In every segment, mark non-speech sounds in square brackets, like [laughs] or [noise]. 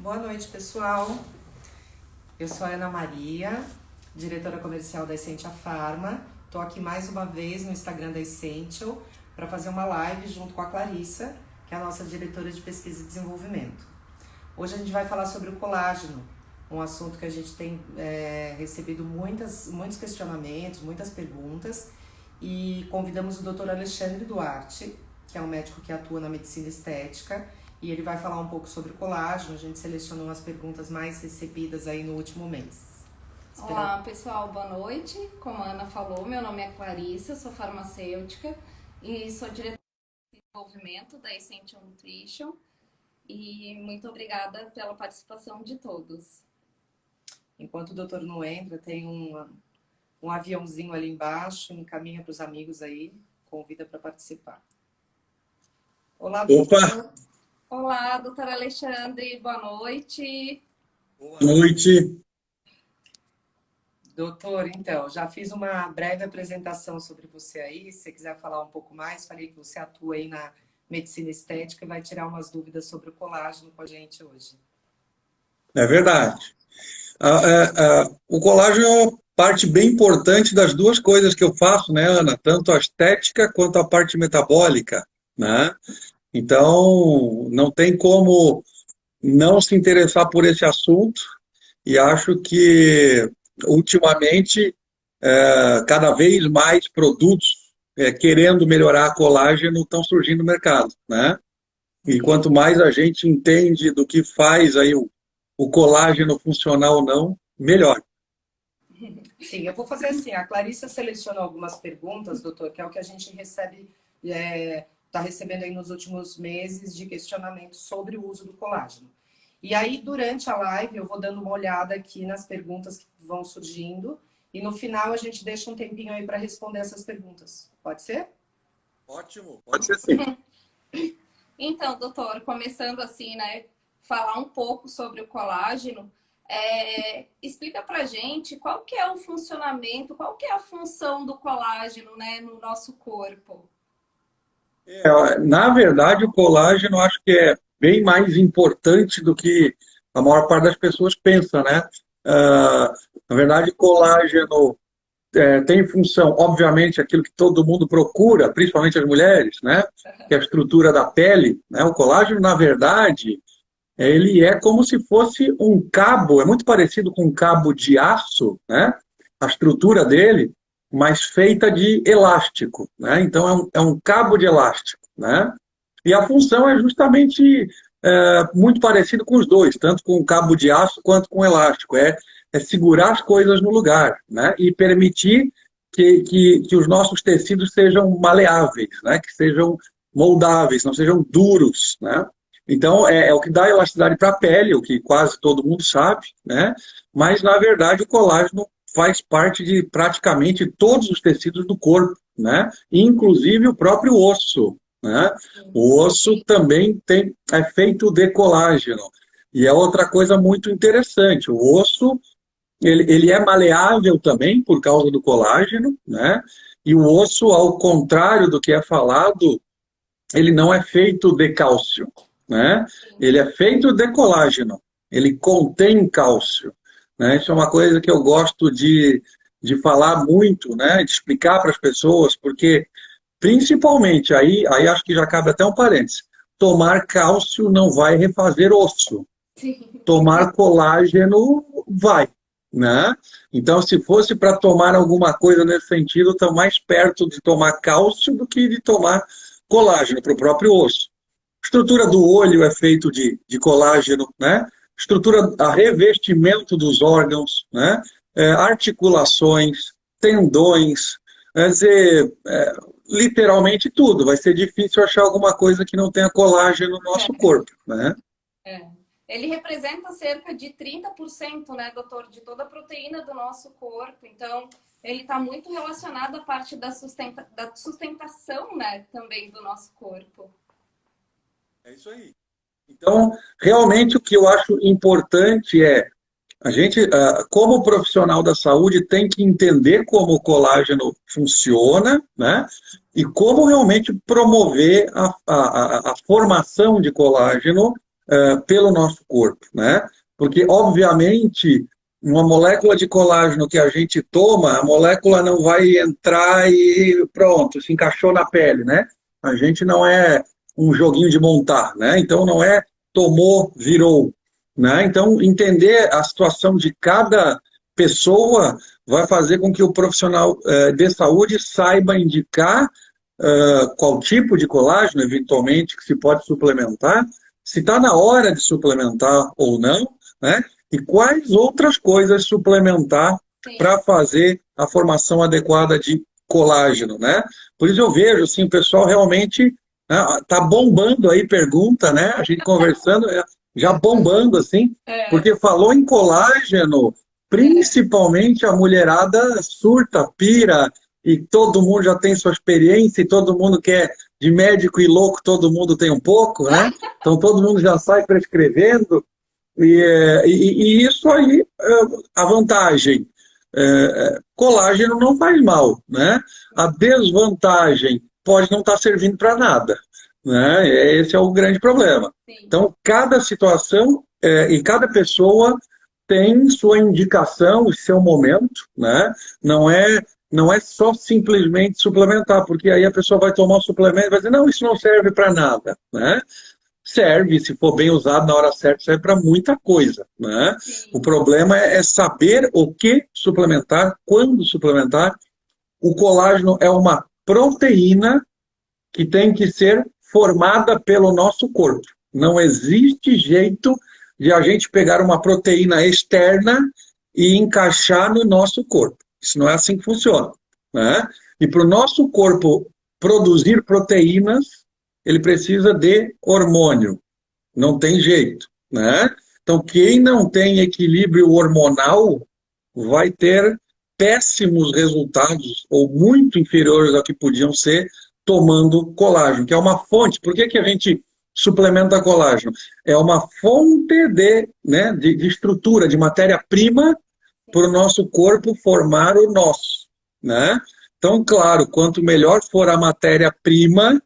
Boa noite, pessoal. Eu sou a Ana Maria, diretora comercial da Essentia Pharma. Estou aqui mais uma vez no Instagram da Essential para fazer uma live junto com a Clarissa, que é a nossa diretora de pesquisa e desenvolvimento. Hoje a gente vai falar sobre o colágeno, um assunto que a gente tem é, recebido muitas, muitos questionamentos, muitas perguntas, e convidamos o Dr. Alexandre Duarte, que é um médico que atua na medicina estética, e ele vai falar um pouco sobre o colágeno. A gente selecionou as perguntas mais recebidas aí no último mês. Olá, pessoal, boa noite. Como a Ana falou, meu nome é Clarissa, sou farmacêutica e sou diretora de desenvolvimento da Essential Nutrition. E muito obrigada pela participação de todos. Enquanto o doutor não entra, tem um, um aviãozinho ali embaixo, encaminha para os amigos aí, convida para participar. Olá, doutor. Olá, doutor Alexandre, boa noite. Boa noite. Doutor, então, já fiz uma breve apresentação sobre você aí. Se você quiser falar um pouco mais, falei que você atua aí na medicina estética e vai tirar umas dúvidas sobre o colágeno com a gente hoje. É verdade. Ah, é, é, o colágeno é parte bem importante das duas coisas que eu faço, né, Ana? Tanto a estética quanto a parte metabólica, né? Então, não tem como não se interessar por esse assunto e acho que ultimamente, é, cada vez mais produtos é, querendo melhorar colágeno estão surgindo no mercado, né? E quanto mais a gente entende do que faz aí o, o colágeno funcionar ou não, melhor. Sim, eu vou fazer assim, a Clarissa selecionou algumas perguntas, doutor, que é o que a gente recebe, é, tá recebendo aí nos últimos meses de questionamentos sobre o uso do colágeno. E aí, durante a live, eu vou dando uma olhada aqui nas perguntas que vão surgindo. E no final, a gente deixa um tempinho aí para responder essas perguntas. Pode ser? Ótimo, pode ser sim. [laughs] Então, doutor, começando assim, né? Falar um pouco sobre o colágeno. É, explica pra gente qual que é o funcionamento, qual que é a função do colágeno né, no nosso corpo. É, na verdade, o colágeno acho que é bem mais importante do que a maior parte das pessoas pensa, né? Uh, na verdade, colágeno é, tem função, obviamente, aquilo que todo mundo procura, principalmente as mulheres, né? Que é a estrutura da pele. Né? O colágeno, na verdade, ele é como se fosse um cabo, é muito parecido com um cabo de aço, né? A estrutura dele, mas feita de elástico, né? Então é um, é um cabo de elástico, né? E a função é justamente é, muito parecido com os dois, tanto com o cabo de aço quanto com o elástico. É, é segurar as coisas no lugar né? e permitir que, que, que os nossos tecidos sejam maleáveis, né? que sejam moldáveis, não sejam duros. Né? Então, é, é o que dá elasticidade para a pele, o que quase todo mundo sabe, né? mas, na verdade, o colágeno faz parte de praticamente todos os tecidos do corpo, né? inclusive o próprio osso. Né? O osso também tem, é feito de colágeno. E é outra coisa muito interessante. O osso ele, ele é maleável também por causa do colágeno, né? E o osso, ao contrário do que é falado, ele não é feito de cálcio, né? Ele é feito de colágeno. Ele contém cálcio. Né? Isso é uma coisa que eu gosto de, de falar muito, né? De explicar para as pessoas, porque Principalmente, aí, aí acho que já cabe até um parênteses, tomar cálcio não vai refazer osso. Sim. Tomar colágeno vai. Né? Então, se fosse para tomar alguma coisa nesse sentido, estão mais perto de tomar cálcio do que de tomar colágeno para o próprio osso. A estrutura do olho é feito de, de colágeno, né? Estrutura, a revestimento dos órgãos, né? É, articulações, tendões, quer dizer, é, literalmente tudo. Vai ser difícil achar alguma coisa que não tenha colágeno no nosso é. corpo, né? É. Ele representa cerca de 30%, né, doutor, de toda a proteína do nosso corpo. Então, ele está muito relacionado à parte da, sustenta... da sustentação, né, também do nosso corpo. É isso aí. Então, realmente o que eu acho importante é a gente, ah, como profissional da saúde, tem que entender como o colágeno funciona, né? E como realmente promover a, a, a formação de colágeno uh, pelo nosso corpo, né? Porque, obviamente, uma molécula de colágeno que a gente toma, a molécula não vai entrar e pronto, se encaixou na pele, né? A gente não é um joguinho de montar, né? Então não é tomou, virou, né? Então entender a situação de cada pessoa vai fazer com que o profissional uh, de saúde saiba indicar uh, qual tipo de colágeno, eventualmente, que se pode suplementar, se está na hora de suplementar ou não, né? E quais outras coisas suplementar para fazer a formação adequada de colágeno, né? Por isso eu vejo, assim, o pessoal realmente tá bombando aí pergunta, né? A gente [laughs] conversando, é, já bombando, assim, é. porque falou em colágeno, principalmente a mulherada surta, pira, e todo mundo já tem sua experiência, e todo mundo quer de médico e louco, todo mundo tem um pouco, né? [laughs] Então todo mundo já sai prescrevendo, e, e, e isso aí, é, a vantagem, é, colágeno não faz mal, né? A desvantagem pode não estar tá servindo para nada, né? Esse é o grande problema. Sim. Então, cada situação é, e cada pessoa tem sua indicação e seu momento, né? Não é não é só simplesmente suplementar, porque aí a pessoa vai tomar o suplemento e vai dizer, não, isso não serve para nada, né? Serve, se for bem usado na hora certa, serve para muita coisa, né? O problema é, é saber o que suplementar, quando suplementar. O colágeno é uma proteína que tem que ser formada pelo nosso corpo. Não existe jeito de a gente pegar uma proteína externa e encaixar no nosso corpo. Isso não é assim que funciona. Né? E para o nosso corpo produzir proteínas, ele precisa de hormônio. Não tem jeito. Né? Então, quem não tem equilíbrio hormonal vai ter péssimos resultados, ou muito inferiores ao que podiam ser, tomando colágeno, que é uma fonte. Por que, que a gente suplementa colágeno? É uma fonte de, né, de, de estrutura, de matéria-prima para o nosso corpo formar o nosso. Né? Então, claro, quanto melhor for a matéria-prima,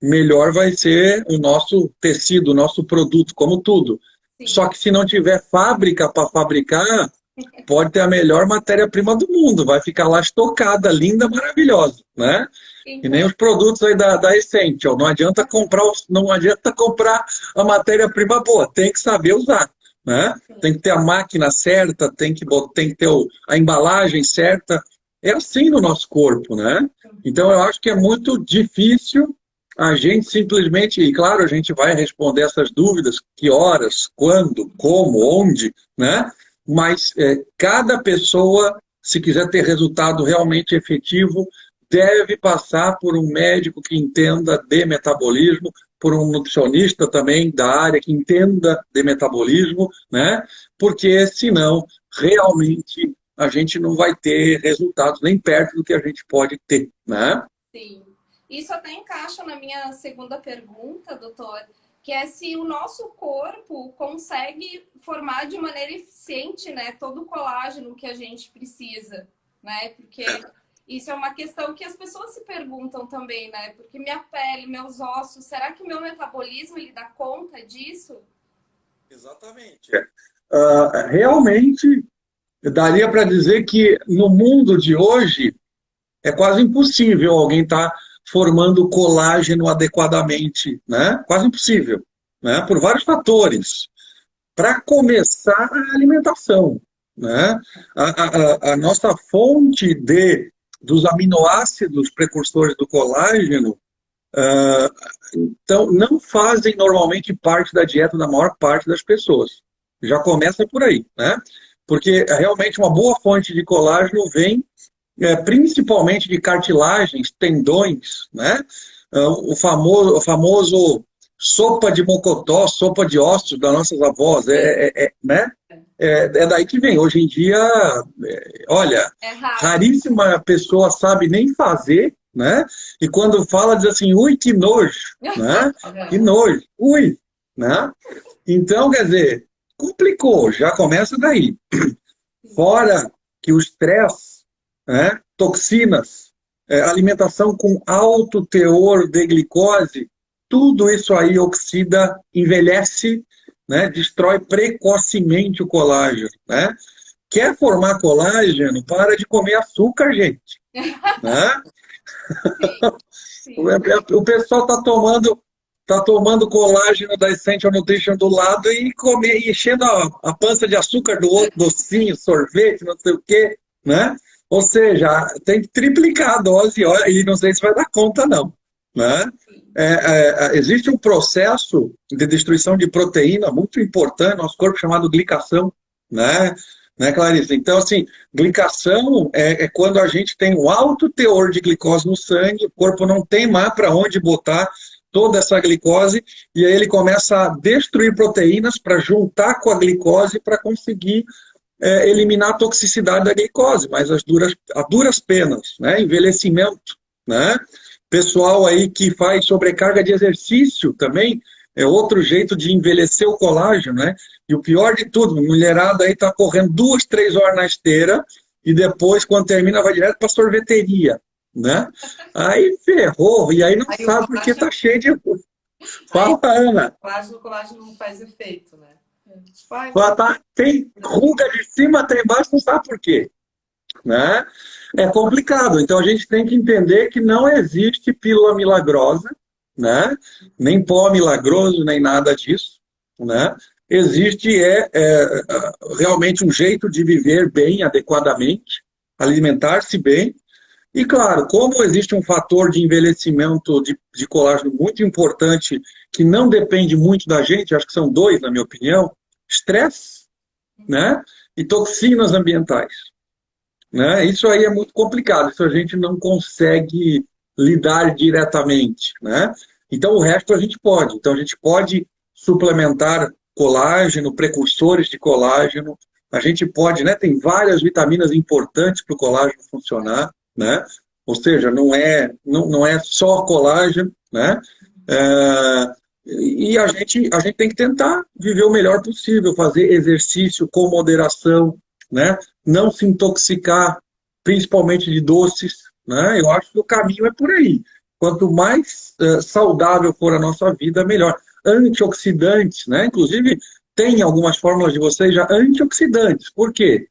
melhor vai ser o nosso tecido, o nosso produto, como tudo. Sim. Só que se não tiver fábrica para fabricar, pode ter a melhor matéria-prima do mundo, vai ficar lá estocada, linda, maravilhosa, né? E nem os produtos aí da, da Essential, não adianta comprar, não adianta comprar a matéria-prima boa, tem que saber usar. Né? Tem que ter a máquina certa, tem que, tem que ter o, a embalagem certa. É assim no nosso corpo, né? Então eu acho que é muito difícil a gente simplesmente, e claro, a gente vai responder essas dúvidas, que horas, quando, como, onde, né? Mas é, cada pessoa, se quiser ter resultado realmente efetivo, deve passar por um médico que entenda de metabolismo, por um nutricionista também da área que entenda de metabolismo, né? Porque senão realmente a gente não vai ter resultados nem perto do que a gente pode ter, né? Sim. Isso até encaixa na minha segunda pergunta, doutor, que é se o nosso corpo consegue formar de maneira eficiente, né, todo o colágeno que a gente precisa, né? Porque isso é uma questão que as pessoas se perguntam também, né? Porque minha pele, meus ossos, será que o meu metabolismo ele dá conta disso? Exatamente. Uh, realmente, daria para dizer que no mundo de hoje é quase impossível alguém estar tá formando colágeno adequadamente, né? Quase impossível, né? Por vários fatores. Para começar, a alimentação, né? A, a, a nossa fonte de dos aminoácidos precursores do colágeno, uh, então não fazem normalmente parte da dieta da maior parte das pessoas. Já começa por aí, né? Porque realmente uma boa fonte de colágeno vem é, principalmente de cartilagens, tendões, né? Uh, o famoso, o famoso sopa de mocotó, sopa de ossos das nossas avós, é, é, é né? É, é, daí que vem. Hoje em dia, é, olha, é raríssima pessoa sabe nem fazer, né? E quando fala, diz assim, ui, que nojo, né? [laughs] Que nojo, ui, né? Então, quer dizer, complicou, já começa daí. Fora que o estresse, né? toxinas, é, alimentação com alto teor de glicose, tudo isso aí oxida, envelhece né, destrói precocemente o colágeno, né? Quer formar colágeno? Para de comer açúcar, gente. [laughs] né? Sim, sim. [laughs] O pessoal está tomando tá tomando colágeno da Essential Nutrition do lado e comer, enchendo a, a pança de açúcar do outro, docinho, sorvete, não sei o quê, né? Ou seja, tem que triplicar a dose e não sei se vai dar conta, não. Né? É, é, existe um processo de destruição de proteína muito importante no nosso corpo chamado glicação, né? Né, Clarice? Então, assim, glicação é, é, quando a gente tem um alto teor de glicose no sangue, o corpo não tem mais para onde botar toda essa glicose, e aí ele começa a destruir proteínas para juntar com a glicose para conseguir é, eliminar a toxicidade da glicose, mas as duras, a duras penas, né? Envelhecimento, né? Pessoal aí que faz sobrecarga de exercício também, é outro jeito de envelhecer o colágeno, né? E o pior de tudo, mulherada aí tá correndo duas, três horas na esteira e depois, quando termina, vai direto para sorveteria, né? Aí ferrou, e aí não aí sabe porque tá cheio de... Fala, Ana. O colágeno não faz efeito, né? Tá, tem ruga de cima, tem embaixo, não sabe por quê. Né? É complicado. Então a gente tem que entender que não existe pílula milagrosa, né? nem pó milagroso, nem nada disso. Né? Existe é, é, realmente um jeito de viver bem, adequadamente, alimentar-se bem. E claro, como existe um fator de envelhecimento de, de colágeno muito importante, que não depende muito da gente, acho que são dois, na minha opinião, estresse né? e toxinas ambientais. Né? Isso aí é muito complicado, isso a gente não consegue lidar diretamente. Né? Então o resto a gente pode. Então a gente pode suplementar colágeno, precursores de colágeno, a gente pode, né? Tem várias vitaminas importantes para o colágeno funcionar, né? Ou seja, não é, não, não é só colágeno, né? É, e a gente, a gente tem que tentar viver o melhor possível, fazer exercício com moderação, né? não se intoxicar, principalmente de doces. Né? Eu acho que o caminho é por aí. Quanto mais uh, saudável for a nossa vida, melhor. Antioxidantes, né? inclusive tem algumas fórmulas de vocês já antioxidantes. Por quê?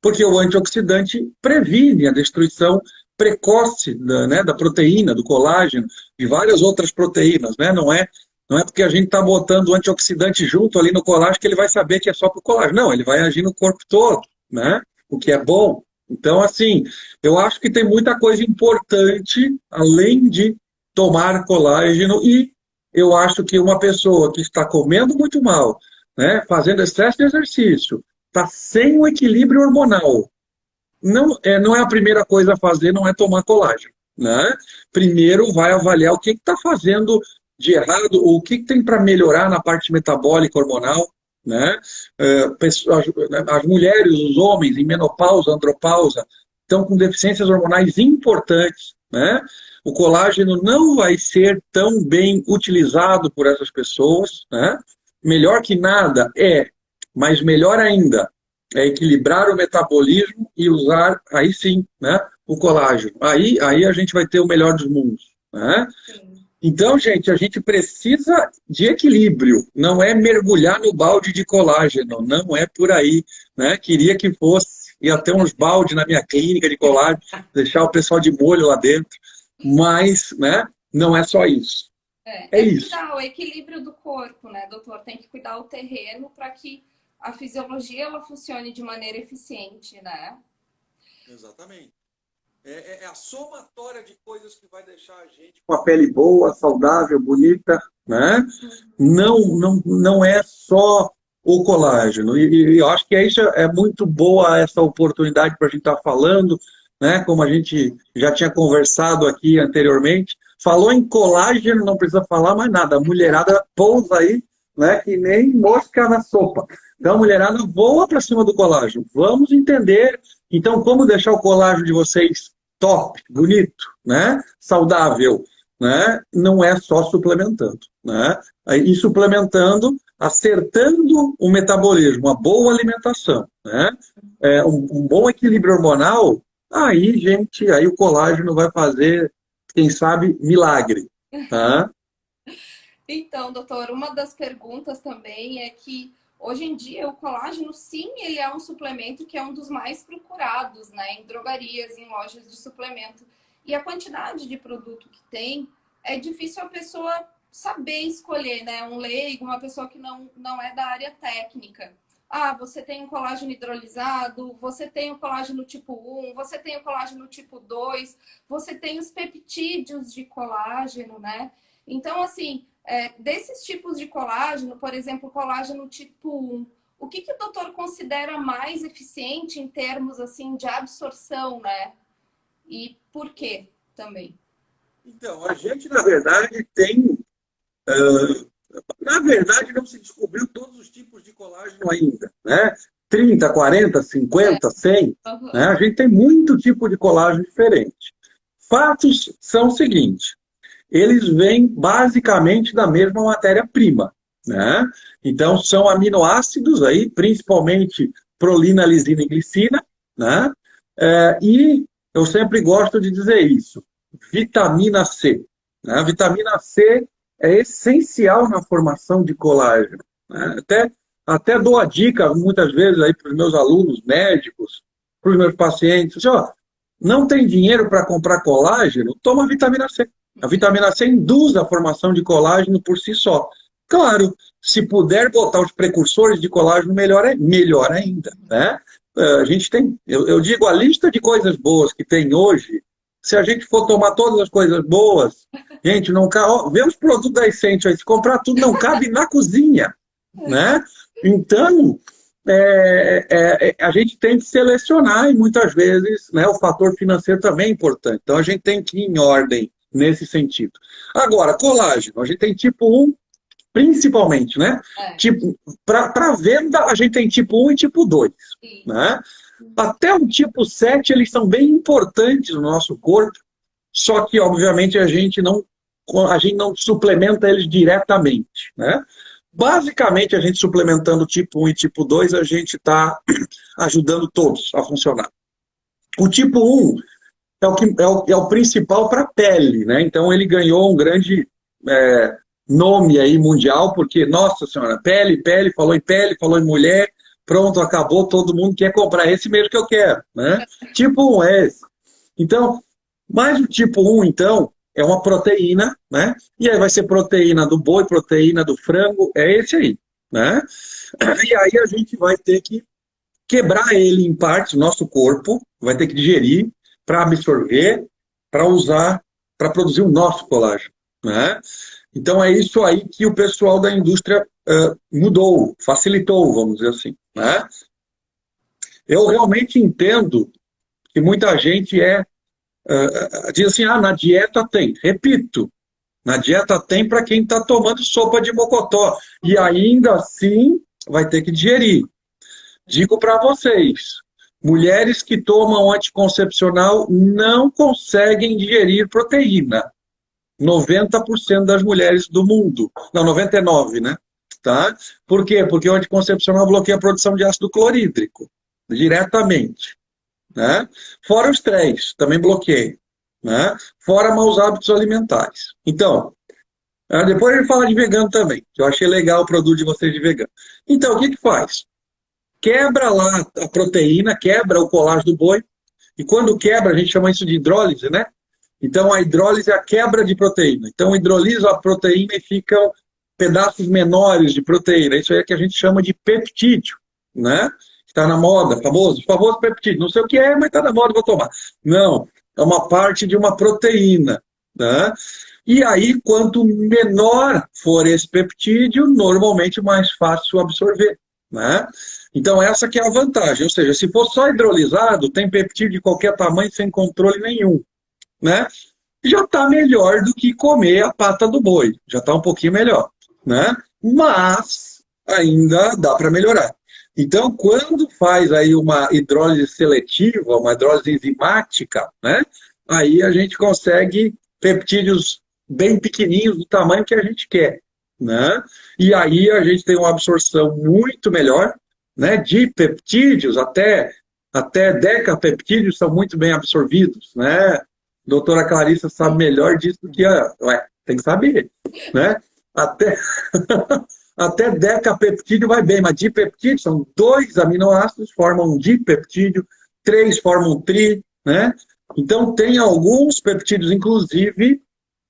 Porque o antioxidante previne a destruição precoce da, né, da proteína, do colágeno, de várias outras proteínas. Né? Não é não é porque a gente está botando antioxidante junto ali no colágeno que ele vai saber que é só para o colágeno. Não, ele vai agir no corpo todo, né? O que é bom. Então, assim, eu acho que tem muita coisa importante, além de tomar colágeno, e eu acho que uma pessoa que está comendo muito mal, né, fazendo excesso de exercício, está sem o equilíbrio hormonal, não é, não é a primeira coisa a fazer, não é tomar colágeno. Né? Primeiro vai avaliar o que está fazendo de errado, o que tem para melhorar na parte metabólica hormonal, né? É, as mulheres, os homens em menopausa, andropausa, estão com deficiências hormonais importantes, né? O colágeno não vai ser tão bem utilizado por essas pessoas, né? Melhor que nada é, mas melhor ainda, é equilibrar o metabolismo e usar, aí sim, né, o colágeno. Aí, aí a gente vai ter o melhor dos mundos. Né? Então, gente, a gente precisa de equilíbrio, não é mergulhar no balde de colágeno, não é por aí. Né? Queria que fosse, ia ter uns baldes na minha clínica de colágeno, deixar o pessoal de molho lá dentro, mas né, não é só isso. É, é, é isso. o equilíbrio do corpo, né, doutor? Tem que cuidar o terreno para que a fisiologia ela funcione de maneira eficiente, né? Exatamente. É, é, é, a somatória de coisas que vai deixar a gente com a pele boa, saudável, bonita, né? Não, não, não é só o colágeno. E, e eu acho que é isso é muito boa essa oportunidade para a gente estar tá falando, né? Como a gente já tinha conversado aqui anteriormente. Falou em colágeno, não precisa falar mais nada. A mulherada pousa aí, né? Que nem mosca na sopa. Então, a mulherada voa para cima do colágeno. Vamos entender, então, como deixar o colágeno de vocês top, bonito, né? saudável, né? não é só suplementando. Né? E suplementando, acertando o metabolismo, uma boa alimentação, né? É, um, um, bom equilíbrio hormonal, aí, gente, aí o colágeno vai fazer, quem sabe, milagre. Tá? [laughs] Então, doutor, uma das perguntas também é que hoje em dia o colágeno, sim, ele é um suplemento que é um dos mais procurados, né, em drogarias, em lojas de suplemento. E a quantidade de produto que tem, é difícil a pessoa saber escolher, né? Um leigo, uma pessoa que não, não é da área técnica. Ah, você tem um colágeno hidrolisado, você tem o colágeno tipo 1, você tem o colágeno tipo 2, você tem os peptídeos de colágeno, né? Então, assim, é, desses tipos de colágeno, por exemplo, colágeno tipo 1, o que, que o doutor considera mais eficiente em termos, assim, de absorção, né? E por quê também? Então, a gente, na verdade, tem... Uh, na verdade, não se descobriu todos os tipos de colágeno ainda, né? 30, 40, 50, 100. Uhum. Né? A gente tem muito tipo de colágeno diferente. Fatos são os seguintes. Eles vêm basicamente da mesma matéria-prima. Né? Então, são aminoácidos aí, principalmente prolina, lisina e glicina. Né? É, e eu sempre gosto de dizer isso. Vitamina C. Né? Vitamina C é essencial na formação de colágeno. Né? Até, até dou a dica, muitas vezes, aí para os meus alunos médicos, para os meus pacientes, assim, ó, não tem dinheiro para comprar colágeno? Toma vitamina C. A vitamina C induz a formação de colágeno por si só. Claro, se puder botar os precursores de colágeno, melhor, é, melhor ainda. Né? A gente tem, eu, eu digo, a lista de coisas boas que tem hoje se a gente for tomar todas as coisas boas, gente, não cabe. Vê os produtos da Essential se comprar tudo, não cabe na [laughs] cozinha. Né? Então, é, é, é, a gente tem que selecionar e muitas vezes né, o fator financeiro também é importante. Então, a gente tem que ir em ordem nesse sentido. Agora, colágeno, a gente tem tipo 1, principalmente, né? É. Tipo, Para venda, a gente tem tipo 1 e tipo 2. Né? Até o tipo 7, eles são bem importantes no nosso corpo, só que, obviamente, a gente não, a gente não suplementa eles diretamente. Né? Basicamente, a gente suplementando tipo 1 e tipo 2, a gente está [clears throat] ajudando todos a funcionar. O tipo 1 é o, que, é o, é o principal para a pele, né? Então ele ganhou um grande é, nome aí mundial, porque, nossa senhora, pele, pele, falou em pele, falou em mulher, pronto, acabou, todo mundo quer comprar esse mesmo que eu quero, né? [laughs] tipo 1 é esse. Então, mais o tipo 1, então, é uma proteína, né? E aí vai ser proteína do boi, proteína do frango, é esse aí, né? [clears throat] E aí a gente vai ter que quebrar ele em partes, nosso corpo, vai ter que digerir para absorver, para usar, para produzir o nosso colágeno, né? Então é isso aí que o pessoal da indústria uh, mudou, facilitou, vamos dizer assim. Né? Eu realmente entendo que muita gente é uh, diz assim, ah, na dieta tem. Repito, na dieta tem para quem está tomando sopa de mocotó. E ainda assim vai ter que digerir. Digo para vocês, mulheres que tomam anticoncepcional não conseguem digerir proteína. 90% das mulheres do mundo. Não, 99%, né? Tá? Por quê? Porque o anticoncepcional bloqueia a produção de ácido clorídrico, diretamente. Né? Fora os três, também bloqueia. Né? Fora maus hábitos alimentares. Então, ah, depois gente fala de vegano também, que eu achei legal o produto de vocês de vegano. Então, o que que faz? Quebra lá a proteína, quebra o colágeno do boi, e quando quebra, a gente chama isso de hidrólise, né? Então, a hidrólise é a quebra de proteína. Então, hidrolisa a proteína e ficam pedaços menores de proteína. Isso aí é que a gente chama de peptídeo, né? Está na moda, famoso, famoso peptídeo. Não sei o que é, mas está na moda, vou tomar. Não, é uma parte de uma proteína, né? E aí, quanto menor for esse peptídeo, normalmente mais fácil absorver, né? Então, essa que é a vantagem. Ou seja, se for só hidrolisado, tem peptídeo de qualquer tamanho sem controle nenhum né? Já está melhor do que comer a pata do boi. Já está um pouquinho melhor, né? Mas ainda dá para melhorar. Então, quando faz aí uma hidrólise seletiva, uma hidrólise enzimática, né? Aí a gente consegue peptídeos bem pequenininhos do tamanho que a gente quer, né? E aí a gente tem uma absorção muito melhor, né? De peptídeos até até decapeptídeos são muito bem absorvidos, né? doutora Clarissa sabe melhor disso do que a. Ué, tem que saber. Né? até, [laughs] até decapeptídeo vai bem, mas dipeptídeo são dois aminoácidos, formam um dipeptídeo, três formam tri, né? Então, tem alguns peptídeos, inclusive,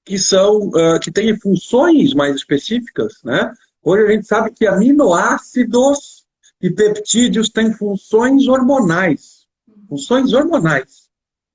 que são uh, que têm funções mais específicas, né? Hoje a gente sabe que aminoácidos e peptídeos têm funções hormonais, funções hormonais,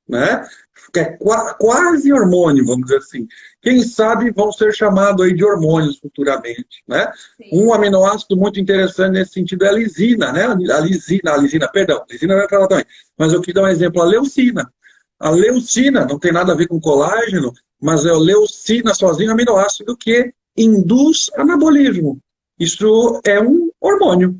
né? Que é quase hormônio, vamos dizer assim. Quem sabe vão ser chamados aí de hormônios futuramente, né? Sim. Um aminoácido muito interessante nesse sentido é a lisina, né? A lisina, a lisina, perdão, a lisina vai falar também. Mas eu quis dar um exemplo, a leucina. A leucina não tem nada a ver com colágeno, mas é a leucina sozinho é um aminoácido que induz anabolismo. Isso é um hormônio,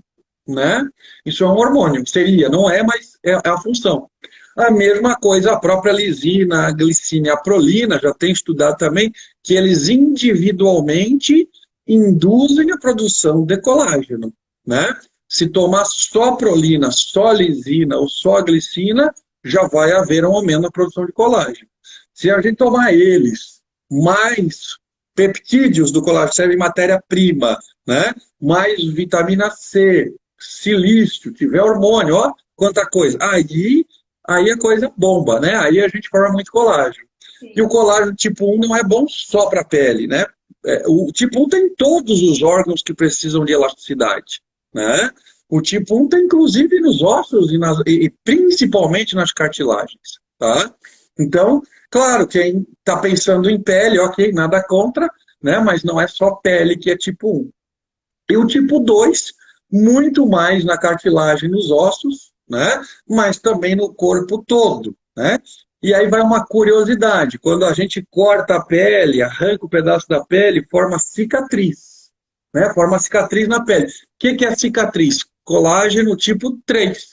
né? Isso é um hormônio. Seria, não é, mas é, é a função. A mesma coisa, a própria lisina, a glicina e a prolina, já tem estudado também, que eles individualmente induzem a produção de colágeno, né? Se tomar só prolina, só lisina ou só glicina, já vai haver um aumento na produção de colágeno. Se a gente tomar eles, mais peptídeos do colágeno, serve matéria-prima, né? mais vitamina C, silício, tiver hormônio, ó, quanta coisa. Aí, aí a coisa bomba, né? Aí a gente forma muito colágeno. Sim. E o colágeno tipo 1 não é bom só para a pele, né? É, o tipo 1 tem todos os órgãos que precisam de elasticidade, né? O tipo 1 tem inclusive nos ossos e, nas, e, principalmente nas cartilagens, tá? Então, claro, quem está pensando em pele, ok, nada contra, né? Mas não é só pele que é tipo 1. E o tipo 2, muito mais na cartilagem nos ossos, né? Mas também no corpo todo, né? E aí vai uma curiosidade, quando a gente corta a pele, arranca o um pedaço da pele, forma cicatriz, né? Forma cicatriz na pele. O que, que é cicatriz? colágeno tipo 3,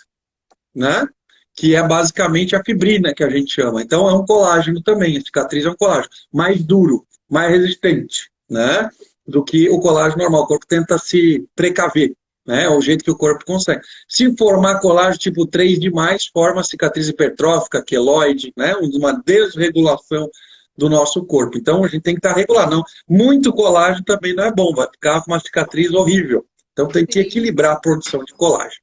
né? que é basicamente a fibrina que a gente chama. Então é um colágeno também, a cicatriz é um colágeno, mais duro, mais resistente, né? Do que o colágeno normal. O corpo tenta se precaver, né? É o jeito que o corpo consegue. Se formar colágeno tipo 3 demais, forma cicatriz hipertrófica, queloide, né? Uma desregulação do nosso corpo. Então a gente tem que estar regular. Não, muito colágeno também não é bom, vai ficar uma cicatriz horrível. Então tem que equilibrar a produção de colágeno.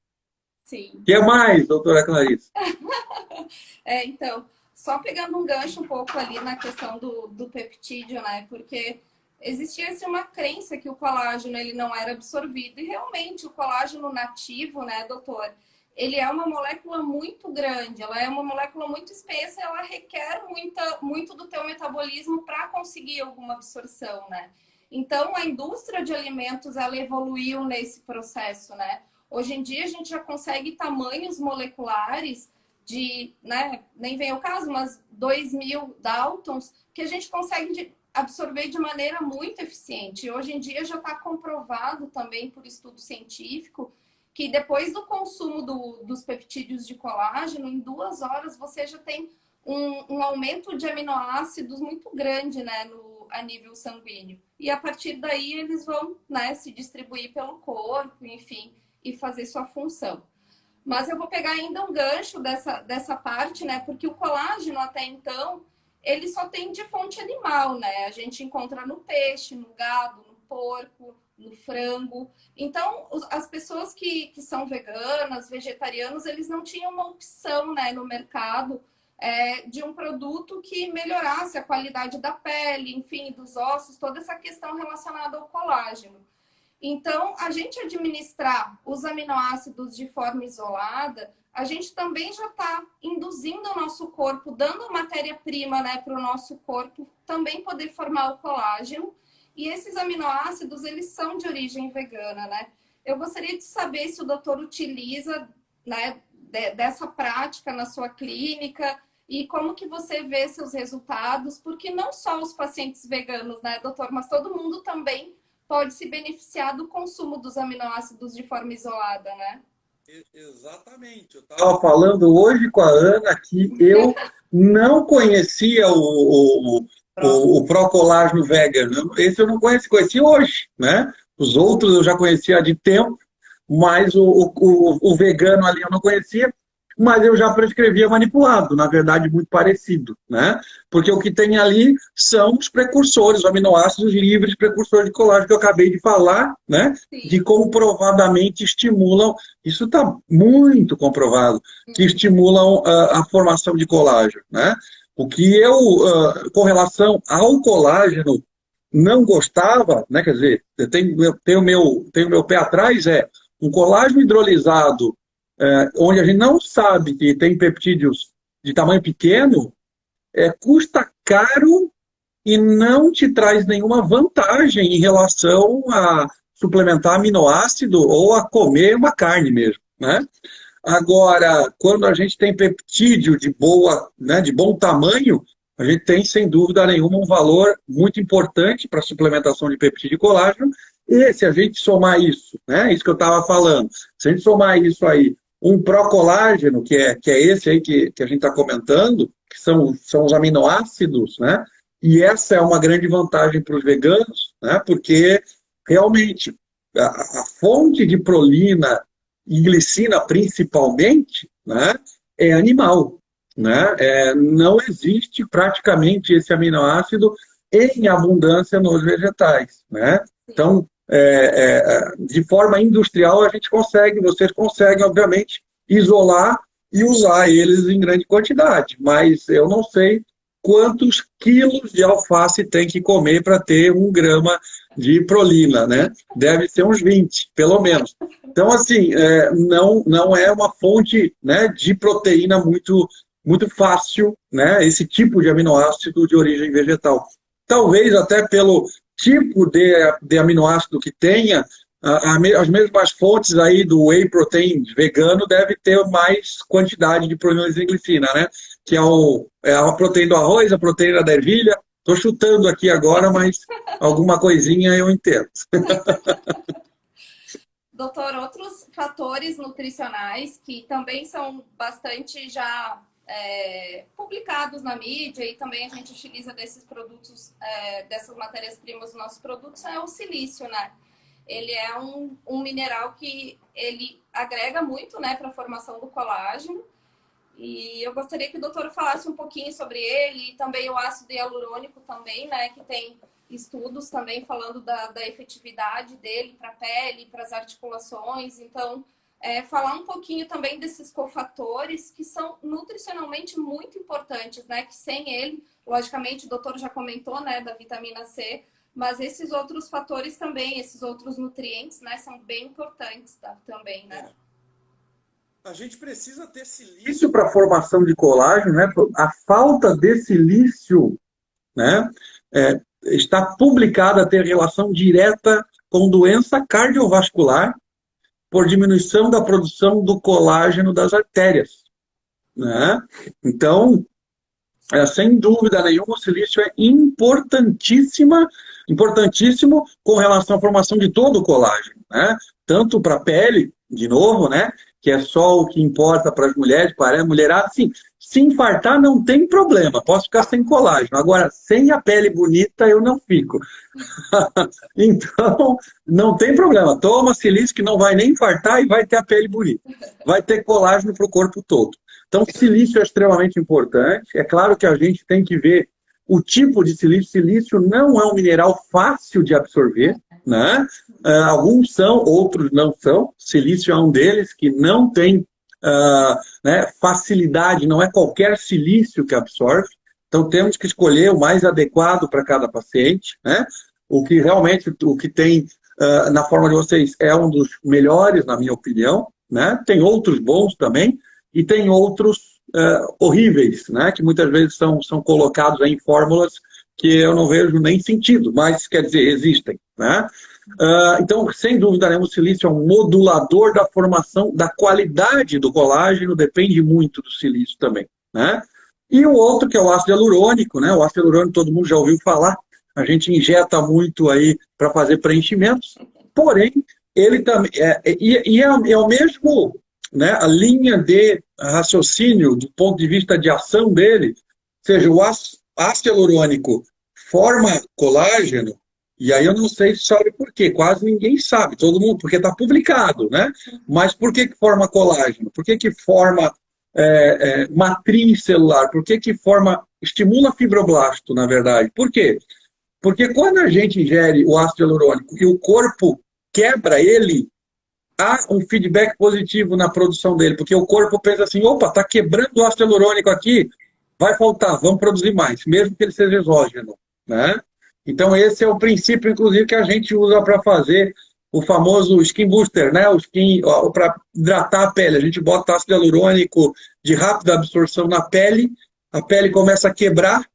Sim. O que mais, doutora Clarice? [laughs] é, então, só pegando um gancho um pouco ali na questão do, do peptídeo, né? Porque existia assim, uma crença que o colágeno ele não era absorvido. E realmente o colágeno nativo, né, doutor? Ele é uma molécula muito grande, ela é uma molécula muito espessa, ela requer muita, muito do teu metabolismo para conseguir alguma absorção, né? Então, a indústria de alimentos, ela evoluiu nesse processo, né? Hoje em dia, a gente já consegue tamanhos moleculares de, né, nem vem o caso, mas 2 mil Daltons, que a gente consegue absorver de maneira muito eficiente. Hoje em dia já está comprovado também por estudo científico que depois do consumo do, dos peptídeos de colágeno, em duas horas você já tem um, um aumento de aminoácidos muito grande né, no, a nível sanguíneo. E a partir daí eles vão né, se distribuir pelo corpo, enfim, e fazer sua função. Mas eu vou pegar ainda um gancho dessa, dessa parte, né? Porque o colágeno até então, ele só tem de fonte animal, né? A gente encontra no peixe, no gado, no porco, no frango. Então, as pessoas que, que são veganas, vegetarianos, eles não tinham uma opção né, no mercado é, de um produto que melhorasse a qualidade da pele, enfim, dos ossos, toda essa questão relacionada ao colágeno. Então, a gente administrar os aminoácidos de forma isolada, a gente também já está induzindo o nosso corpo, dando matéria-prima né, para o nosso corpo também poder formar o colágeno. E esses aminoácidos, eles são de origem vegana, né? Eu gostaria de saber se o doutor utiliza né, dessa prática na sua clínica e como que você vê seus resultados, porque não só os pacientes veganos, né, doutor, mas todo mundo também pode se beneficiar do consumo dos aminoácidos de forma isolada, né? Exatamente. Eu estava falando hoje com a Ana que eu não conhecia o, o, o, o Procolágeno Vegan. Esse eu não conheci, conheci hoje, né? Os outros eu já conhecia de tempo, mas o, o, o vegano ali eu não conhecia. Mas eu já prescrevia manipulado, na verdade muito parecido, né? Porque o que tem ali são os precursores, os aminoácidos livres, precursores de colágeno que eu acabei de falar, né? Sim. De comprovadamente estimulam, isso está muito comprovado, que uhum. estimulam a, a, formação de colágeno, né? O que eu, uh, com relação ao colágeno, não gostava, né? Quer dizer, tem, tem, o meu, tem o meu pé atrás, é um colágeno hidrolisado é, onde a gente não sabe que tem peptídeos de tamanho pequeno, é, custa caro e não te traz nenhuma vantagem em relação a suplementar aminoácido ou a comer uma carne mesmo, né? Agora, quando a gente tem peptídeo de boa, né, de bom tamanho, a gente tem, sem dúvida nenhuma, um valor muito importante para a suplementação de peptídeo e colágeno. E se a gente somar isso, né, isso que eu estava falando, se a gente somar isso aí um procolágeno, que é, que é esse aí que, que a gente está comentando, que são, são os aminoácidos, né? E essa é uma grande vantagem para os veganos, né? Porque realmente a, a, fonte de prolina e glicina, principalmente, né? É animal, né? É, não existe praticamente esse aminoácido em abundância nos vegetais, né? Então, é, é, de forma industrial, a gente consegue, vocês conseguem, obviamente, isolar e usar eles em grande quantidade. Mas eu não sei quantos quilos de alface tem que comer para ter um grama de prolina, né? Deve ser uns 20, pelo menos. Então, assim, é, não, não é uma fonte né, de proteína muito, muito fácil, né? Esse tipo de aminoácido de origem vegetal. Talvez até pelo tipo de, de aminoácido que tenha, as mesmas fontes aí do whey protein vegano deve ter mais quantidade de proteína de glicina, né? Que é, o, é a proteína do arroz, a proteína da ervilha. Estou chutando aqui agora, mas alguma coisinha eu entendo. [laughs] Doutor, outros fatores nutricionais que também são bastante já é, publicados na mídia e também a gente utiliza desses produtos, é, dessas matérias-primas dos nossos produtos, é o silício, né? Ele é um, um mineral que ele agrega muito, né, para a formação do colágeno. E eu gostaria que o doutor falasse um pouquinho sobre ele e também o ácido hialurônico também, né, que tem estudos também falando da, da efetividade dele para a pele, para as articulações. Então, é, falar um pouquinho também desses cofatores que são nutricionalmente muito importantes, né? Que sem ele, logicamente, o doutor já comentou, né, da vitamina C, mas esses outros fatores também, esses outros nutrientes, né, são bem importantes tá, também, né? A gente precisa ter silício para formação de colágeno, né? A falta de silício, né, é, está publicada ter relação direta com doença cardiovascular por diminuição da produção do colágeno das artérias. Né? Então, é, sem dúvida nenhuma, o silício é importantíssima, importantíssimo com relação à formação de todo o colágeno, né? tanto para a pele, de novo, né? que é só o que importa para as mulheres, para a mulherada, sim, se infartar não tem problema, posso ficar sem colágeno. Agora, sem a pele bonita, eu não fico. [laughs] então, não tem problema. Toma silício que não vai nem infartar e vai ter a pele bonita. Vai ter colágeno para o corpo todo. Então, silício é extremamente importante. É claro que a gente tem que ver o tipo de silício. Silício não é um mineral fácil de absorver. Né? Uh, alguns são, outros não são. Silício é um deles que não tem uh, né, facilidade, não é qualquer silício que absorve. Então temos que escolher o mais adequado para cada paciente. Né? O que realmente, o que tem uh, na forma de vocês é um dos melhores, na minha opinião. Né? Tem outros bons também e tem outros horríveis, né? que muitas vezes são, são colocados em fórmulas que eu não vejo nem sentido, mas quer dizer, existem. Né? Uh, então, sem dúvida nenhuma, o silício é um modulador da formação, da qualidade do colágeno, depende muito do silício também. Né? E o outro, que é o ácido hialurônico, né? o ácido hialurônico todo mundo já ouviu falar, a gente injeta muito aí para fazer preenchimentos, porém, ele também, é, é, e, é, é o mesmo, né, a linha de raciocínio do ponto de vista de ação dele, seja, o ácido hialurônico forma colágeno, e aí eu não sei se sabe por quê, quase ninguém sabe, todo mundo, porque está publicado, né? Mas por que, que forma colágeno? Por que, que forma é, é, matriz celular? Por que que forma, estimula fibroblasto, na verdade? Por quê? Porque quando a gente ingere o ácido hialurônico e o corpo quebra ele, há um feedback positivo na produção dele, porque o corpo pensa assim, opa, está quebrando o ácido hialurônico aqui, vai faltar, vamos produzir mais, mesmo que ele seja exógeno. Né? Então esse é o princípio, inclusive, que a gente usa para fazer o famoso skin booster, né? o skin para hidratar a pele. A gente bota ácido hialurônico de rápida absorção na pele, a pele começa a quebrar,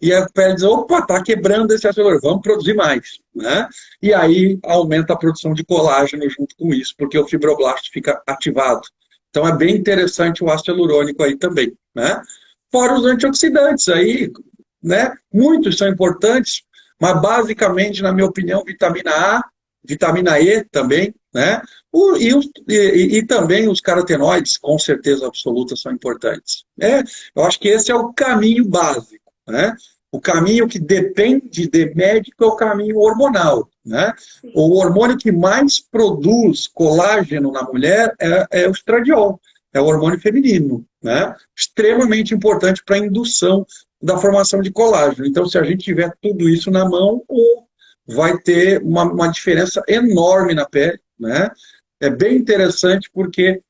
e a pele diz, opa, está quebrando esse ácido hialurônico, vamos produzir mais. Né? E aí aumenta a produção de colágeno junto com isso, porque o fibroblasto fica ativado. Então é bem interessante o ácido hialurônico aí também. Né? Fora os antioxidantes aí, né? muitos são importantes, mas basicamente, na minha opinião, vitamina A, vitamina E também, né? O, e, e, e, também os carotenoides, com certeza absoluta, são importantes. É, eu acho que esse é o caminho básico. Né? O caminho que depende de médico é o caminho hormonal. Né? O hormônio que mais produz colágeno na mulher é, é o estradiol, é o hormônio feminino. Né? Extremamente importante para a indução da formação de colágeno. Então, se a gente tiver tudo isso na mão, vai ter uma, uma diferença enorme na pele. Né? É bem interessante porque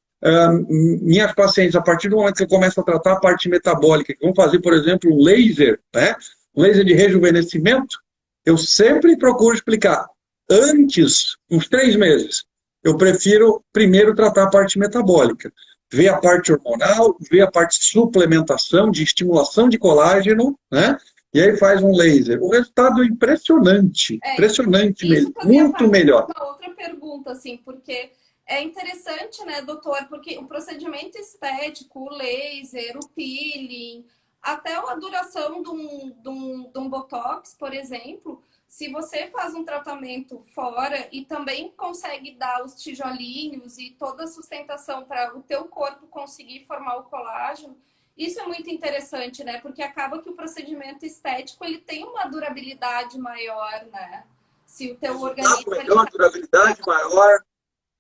minhas pacientes, a partir do momento que eu começo a tratar a parte metabólica, que vão fazer, por exemplo, laser, né? laser de rejuvenescimento, eu sempre procuro explicar, antes, uns três meses, eu prefiro primeiro tratar a parte metabólica, ver a parte hormonal, ver a parte de suplementação, de estimulação de colágeno, né? E aí faz um laser. O resultado é impressionante, é, impressionante mesmo, muito melhor. Uma outra pergunta, assim, porque é interessante, né, doutor, porque o procedimento estético, o laser, o peeling, até a duração de um, de um, de um botox, por exemplo, se você faz um tratamento fora e também consegue dar os tijolinhos e toda a sustentação para o teu corpo conseguir formar o colágeno, isso é muito interessante, né? Porque acaba que o procedimento estético ele tem uma durabilidade maior, né? Se o teu organismo... Melhor, durabilidade maior,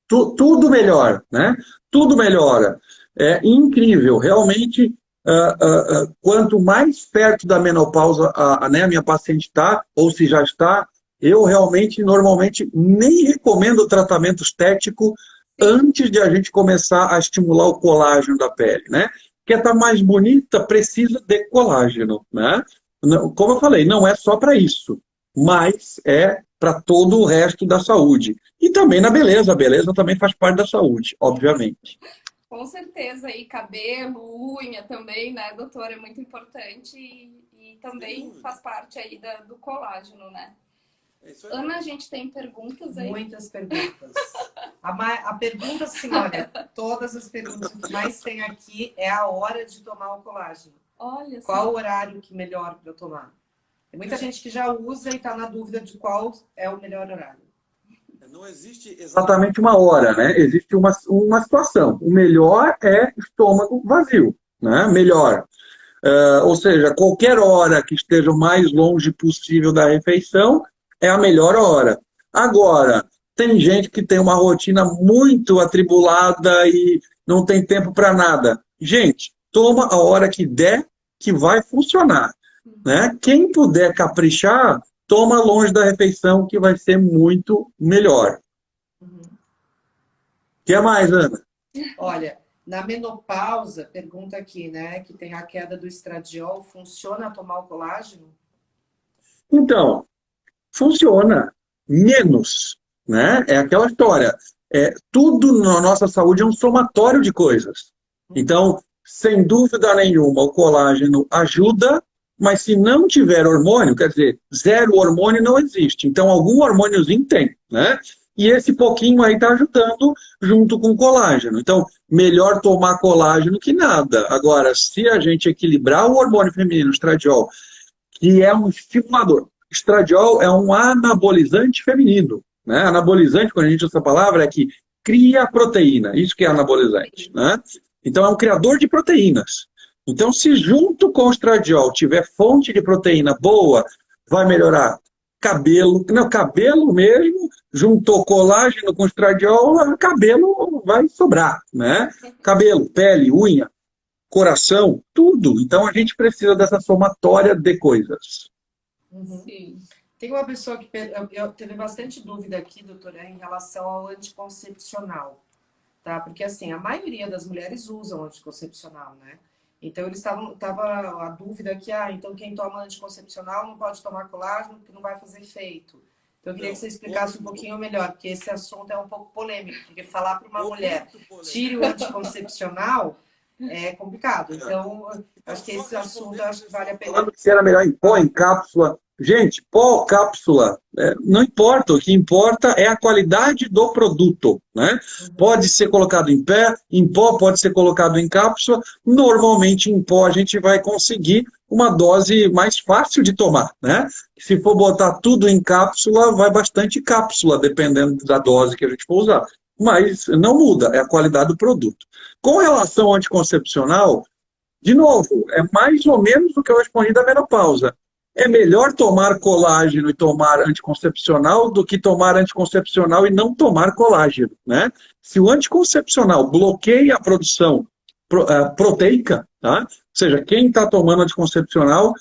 tu, tudo melhor, né? Tudo melhora. É incrível, realmente, uh, uh, quanto mais perto da menopausa a, a, né, a minha paciente está, ou se já está, eu realmente, normalmente, nem recomendo tratamento estético antes de a gente começar a estimular o colágeno da pele, né? Quer estar tá mais bonita, precisa de colágeno, né? Como eu falei, não é só para isso, mas é para todo o resto da saúde. E também na beleza. A beleza também faz parte da saúde, obviamente. Com certeza. E cabelo, unha também, né, doutor? É muito importante e, e também faz parte aí da, do colágeno, né? É Ana, a gente tem perguntas aí? Muitas perguntas. a, a pergunta, senhora, todas as perguntas que mais tem aqui é a hora de tomar o colágeno. Olha Qual o horário que melhor para tomar? Tem muita gente que já usa e está na dúvida de qual é o melhor horário. Não existe exatamente uma hora, né? Existe uma, uma situação. O melhor é estômago vazio, né? Melhor. Uh, ou seja, qualquer hora que esteja o mais longe possível da refeição é a melhor hora. Agora, tem gente que tem uma rotina muito atribulada e não tem tempo para nada. Gente, toma a hora que der que vai funcionar. Né? Quem puder caprichar, toma longe da refeição, que vai ser muito melhor. O uhum. que mais, Ana? Olha, na menopausa, pergunta aqui, né, que tem a queda do estradiol, funciona tomar o colágeno? Então, funciona menos, né? É aquela história. É, tudo na nossa saúde é um somatório de coisas. Uhum. Então, sem dúvida nenhuma, o colágeno ajuda, mas se não tiver hormônio, quer dizer, zero hormônio não existe. Então, algum hormôniozinho tem, né? E esse pouquinho aí está ajudando junto com colágeno. Então, melhor tomar colágeno que nada. Agora, se a gente equilibrar o hormônio feminino, o estradiol, que é um estimulador. Estradiol é um anabolizante feminino. Né? Anabolizante, quando a gente usa essa palavra, é que cria proteína. Isso que é anabolizante. Né? Então, é um criador de proteínas. Então, se junto com o estradiol tiver fonte de proteína boa, vai melhorar cabelo. Não, cabelo mesmo, juntou colágeno com estradiol, cabelo vai sobrar, né? Cabelo, pele, unha. coração, tudo. Então a gente precisa dessa somatória de coisas. Uhum. Tem uma pessoa que eu, teve bastante dúvida aqui, doutora, em relação ao anticoncepcional, tá? Porque assim, a maioria das mulheres usam anticoncepcional, né? Então eles estavam, tava a dúvida que, ah, então quem toma anticoncepcional não pode tomar colágeno porque não vai fazer efeito. Então eu queria que você explicasse um pouquinho melhor, porque esse assunto é um pouco polêmico, porque falar para uma mulher, tire o anticoncepcional, é complicado. Então, acho que esse assunto acho que vale a pena. Falando se era melhor em pó, em cápsula. Gente, pó, cápsula, é, não importa. O que importa é a qualidade do produto. Né? Uhum. Pode ser colocado em pé, em pó, pode ser colocado em cápsula. Normalmente, em pó, a gente vai conseguir uma dose mais fácil de tomar. Né? Se for botar tudo em cápsula, vai bastante cápsula, dependendo da dose que a gente for usar mas não muda, é a qualidade do produto. Com relação ao anticoncepcional, de novo, é mais ou menos o que eu respondi da menopausa. É melhor tomar colágeno e tomar anticoncepcional do que tomar anticoncepcional e não tomar colágeno. Né? Se o anticoncepcional bloqueia a produção eh, proteica, tá? ou seja, quem está tomando anticoncepcional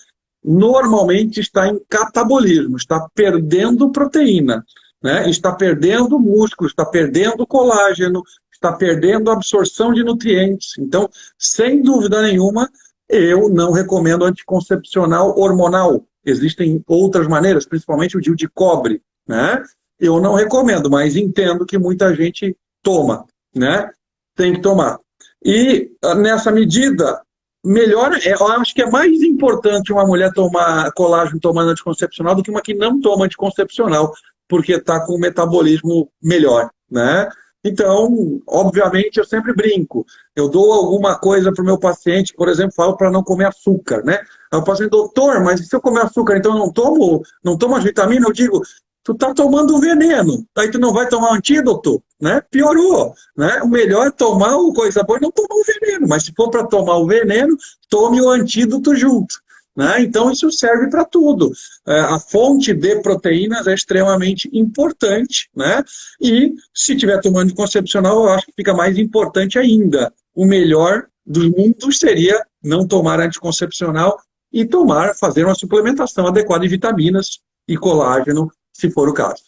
normalmente está em catabolismo, está perdendo proteína né? está perdendo músculo, está perdendo colágeno, está perdendo absorção de nutrientes. Então, sem dúvida nenhuma, eu não recomendo anticoncepcional hormonal. Existem outras maneiras, principalmente o DIU de cobre. Né? Eu não recomendo, mas entendo que muita gente toma. Né? Tem que tomar. E ah, nessa medida, melhor, é, eu acho que é mais importante uma mulher tomar colágeno tomando anticoncepcional do que uma que não toma anticoncepcional, porque está com o metabolismo melhor, né? Então, obviamente, eu sempre brinco. Eu dou alguma coisa para o meu paciente, por exemplo, falo para não comer açúcar, né? Aí o paciente, doutor, mas se eu comer açúcar, então eu não tomo, não tomo as vitaminas? Eu digo, tu está tomando veneno, aí tu não vai tomar antídoto, né? Piorou, né? O melhor é tomar o coisa boa e não tomar o veneno, mas se for para tomar o veneno, tome o antídoto junto. Né? Então, isso serve para tudo. É, a fonte de proteínas é extremamente importante, né? e se tiver tomando concepcional, eu acho que fica mais importante ainda. O melhor dos mundos seria não tomar anticoncepcional e tomar, fazer uma suplementação adequada de vitaminas e colágeno, se for o caso.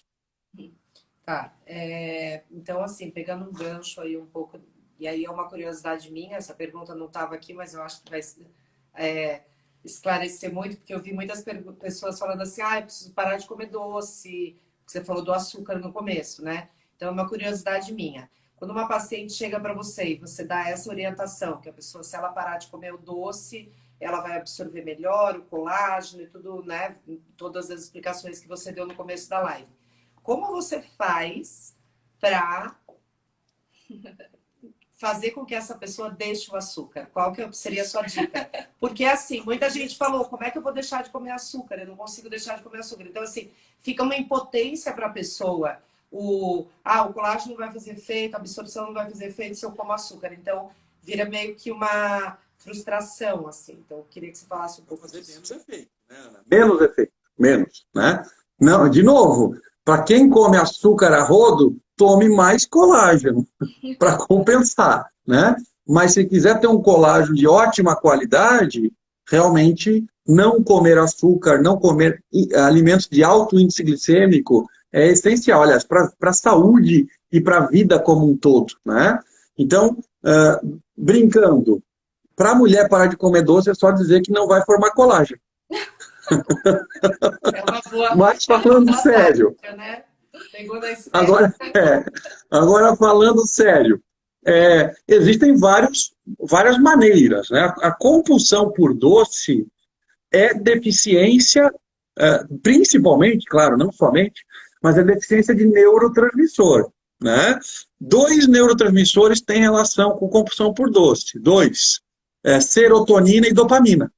Tá. É, então, assim, pegando um gancho aí um pouco, e aí é uma curiosidade minha, essa pergunta não estava aqui, mas eu acho que vai... É, esclarecer muito, porque eu vi muitas pessoas falando assim, ah, eu preciso parar de comer doce, você falou do açúcar no começo, né? Então, é uma curiosidade minha. Quando uma paciente chega para você e você dá essa orientação, que a pessoa, se ela parar de comer o doce, ela vai absorver melhor o colágeno e tudo, né? Todas as explicações que você deu no começo da live. Como você faz para [laughs] fazer com que essa pessoa deixe o açúcar? Qual que seria a sua dica? Porque assim, muita gente falou, como é que eu vou deixar de comer açúcar? Eu não consigo deixar de comer açúcar. Então assim, fica uma impotência para a pessoa. O, ah, o colágeno não vai fazer efeito, a absorção não vai fazer efeito se eu como açúcar. Então, vira meio que uma frustração, assim. Então, eu queria que você falasse um pouco fazer disso. menos efeito, né? Menos efeito, menos, né? Não, de novo, para quem come açúcar a rodo, tome mais colágeno [laughs] para compensar, né? Mas se quiser ter um colágeno de ótima qualidade, realmente não comer açúcar, não comer alimentos de alto índice glicêmico é essencial, aliás, para a saúde e para a vida como um todo, né? Então, uh, brincando, para a mulher parar de comer doce é só dizer que não vai formar colágeno. [laughs] É. Mas falando sério, né? Agora, [laughs] é, agora falando sério, é, existem vários, várias maneiras. Né? A, a compulsão por doce é deficiência, é, principalmente, claro, não somente, mas é deficiência de neurotransmissor. Né? Dois neurotransmissores têm relação com compulsão por doce. Dois, é, serotonina e dopamina.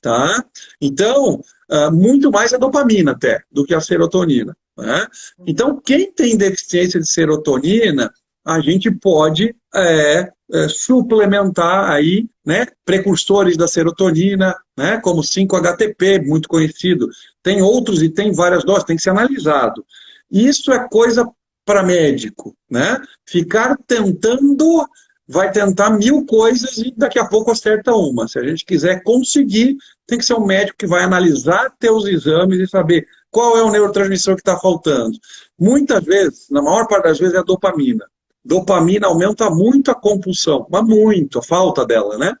Tá? Então, uh, muito mais a dopamina até do que a serotonina. Né? Então, quem tem deficiência de serotonina, a gente pode é, é, suplementar aí, né, precursores da serotonina, né, como 5-HTP, muito conhecido. Tem outros e tem várias doses, tem que ser analisado. Isso é coisa para médico, né? Ficar tentando vai tentar mil coisas e daqui a pouco acerta uma. Se a gente quiser conseguir, tem que ser um médico que vai analisar teus exames e saber qual é o neurotransmissor que está faltando. Muitas vezes, na maior parte das vezes, é a dopamina. Dopamina aumenta muito a compulsão, mas muito, a falta dela, né?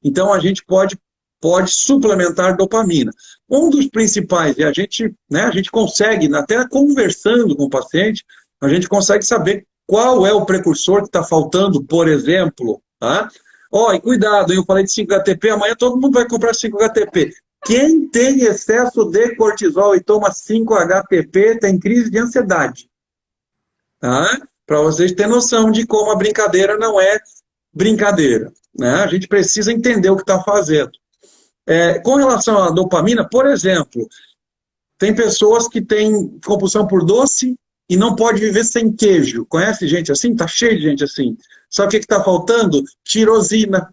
Então a gente pode, pode suplementar dopamina. Um dos principais, e a gente, né, a gente consegue, até conversando com o paciente, a gente consegue saber qual é o precursor que está faltando, por exemplo. Tá? Ó, e cuidado, eu falei de 5-HTP, amanhã todo mundo vai comprar 5-HTP. Quem tem excesso de cortisol e toma 5-HTP tem crise de ansiedade. Tá? Para vocês terem noção de como a brincadeira não é brincadeira. Né? A gente precisa entender o que está fazendo. É, com relação à dopamina, por exemplo, tem pessoas que têm compulsão por doce e não pode viver sem queijo. Conhece gente assim? Tá cheio de gente assim. Sabe o que está faltando? Tirosina.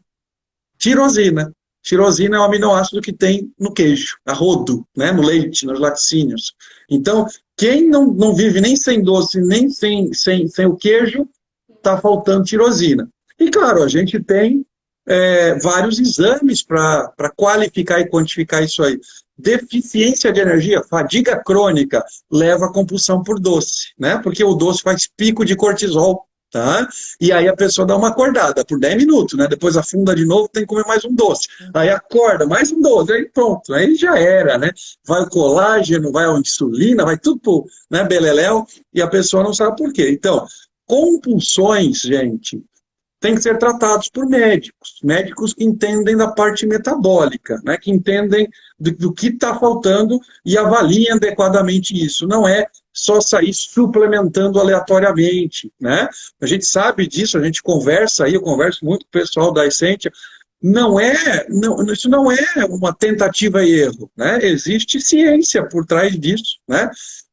Tirosina. Tirosina é o aminoácido que tem no queijo, a rodo, né? no leite, nos laticínios. Então, quem não, não vive nem sem doce, nem sem, sem, sem o queijo, está faltando tirosina. E claro, a gente tem é, vários exames para qualificar e quantificar isso aí. Deficiência de energia, fadiga crônica, leva a compulsão por doce, né? Porque o doce faz pico de cortisol, tá? E aí a pessoa dá uma acordada por 10 minutos, né? Depois afunda de novo, tem que comer mais um doce. Aí acorda, mais um doce, aí pronto, aí já era, né? Vai o colágeno, vai a insulina, vai tudo pro né, beleléu, e a pessoa não sabe por quê. Então, compulsões, gente, têm que ser tratados por médicos, médicos que entendem da parte metabólica, né, que entendem do, do que está faltando e avaliem adequadamente isso. Não é só sair suplementando aleatoriamente, né? A gente sabe disso, a gente conversa aí, eu converso muito com o pessoal da Essentia, não é, não, isso não é uma tentativa e erro, né? Existe ciência por trás disso, né?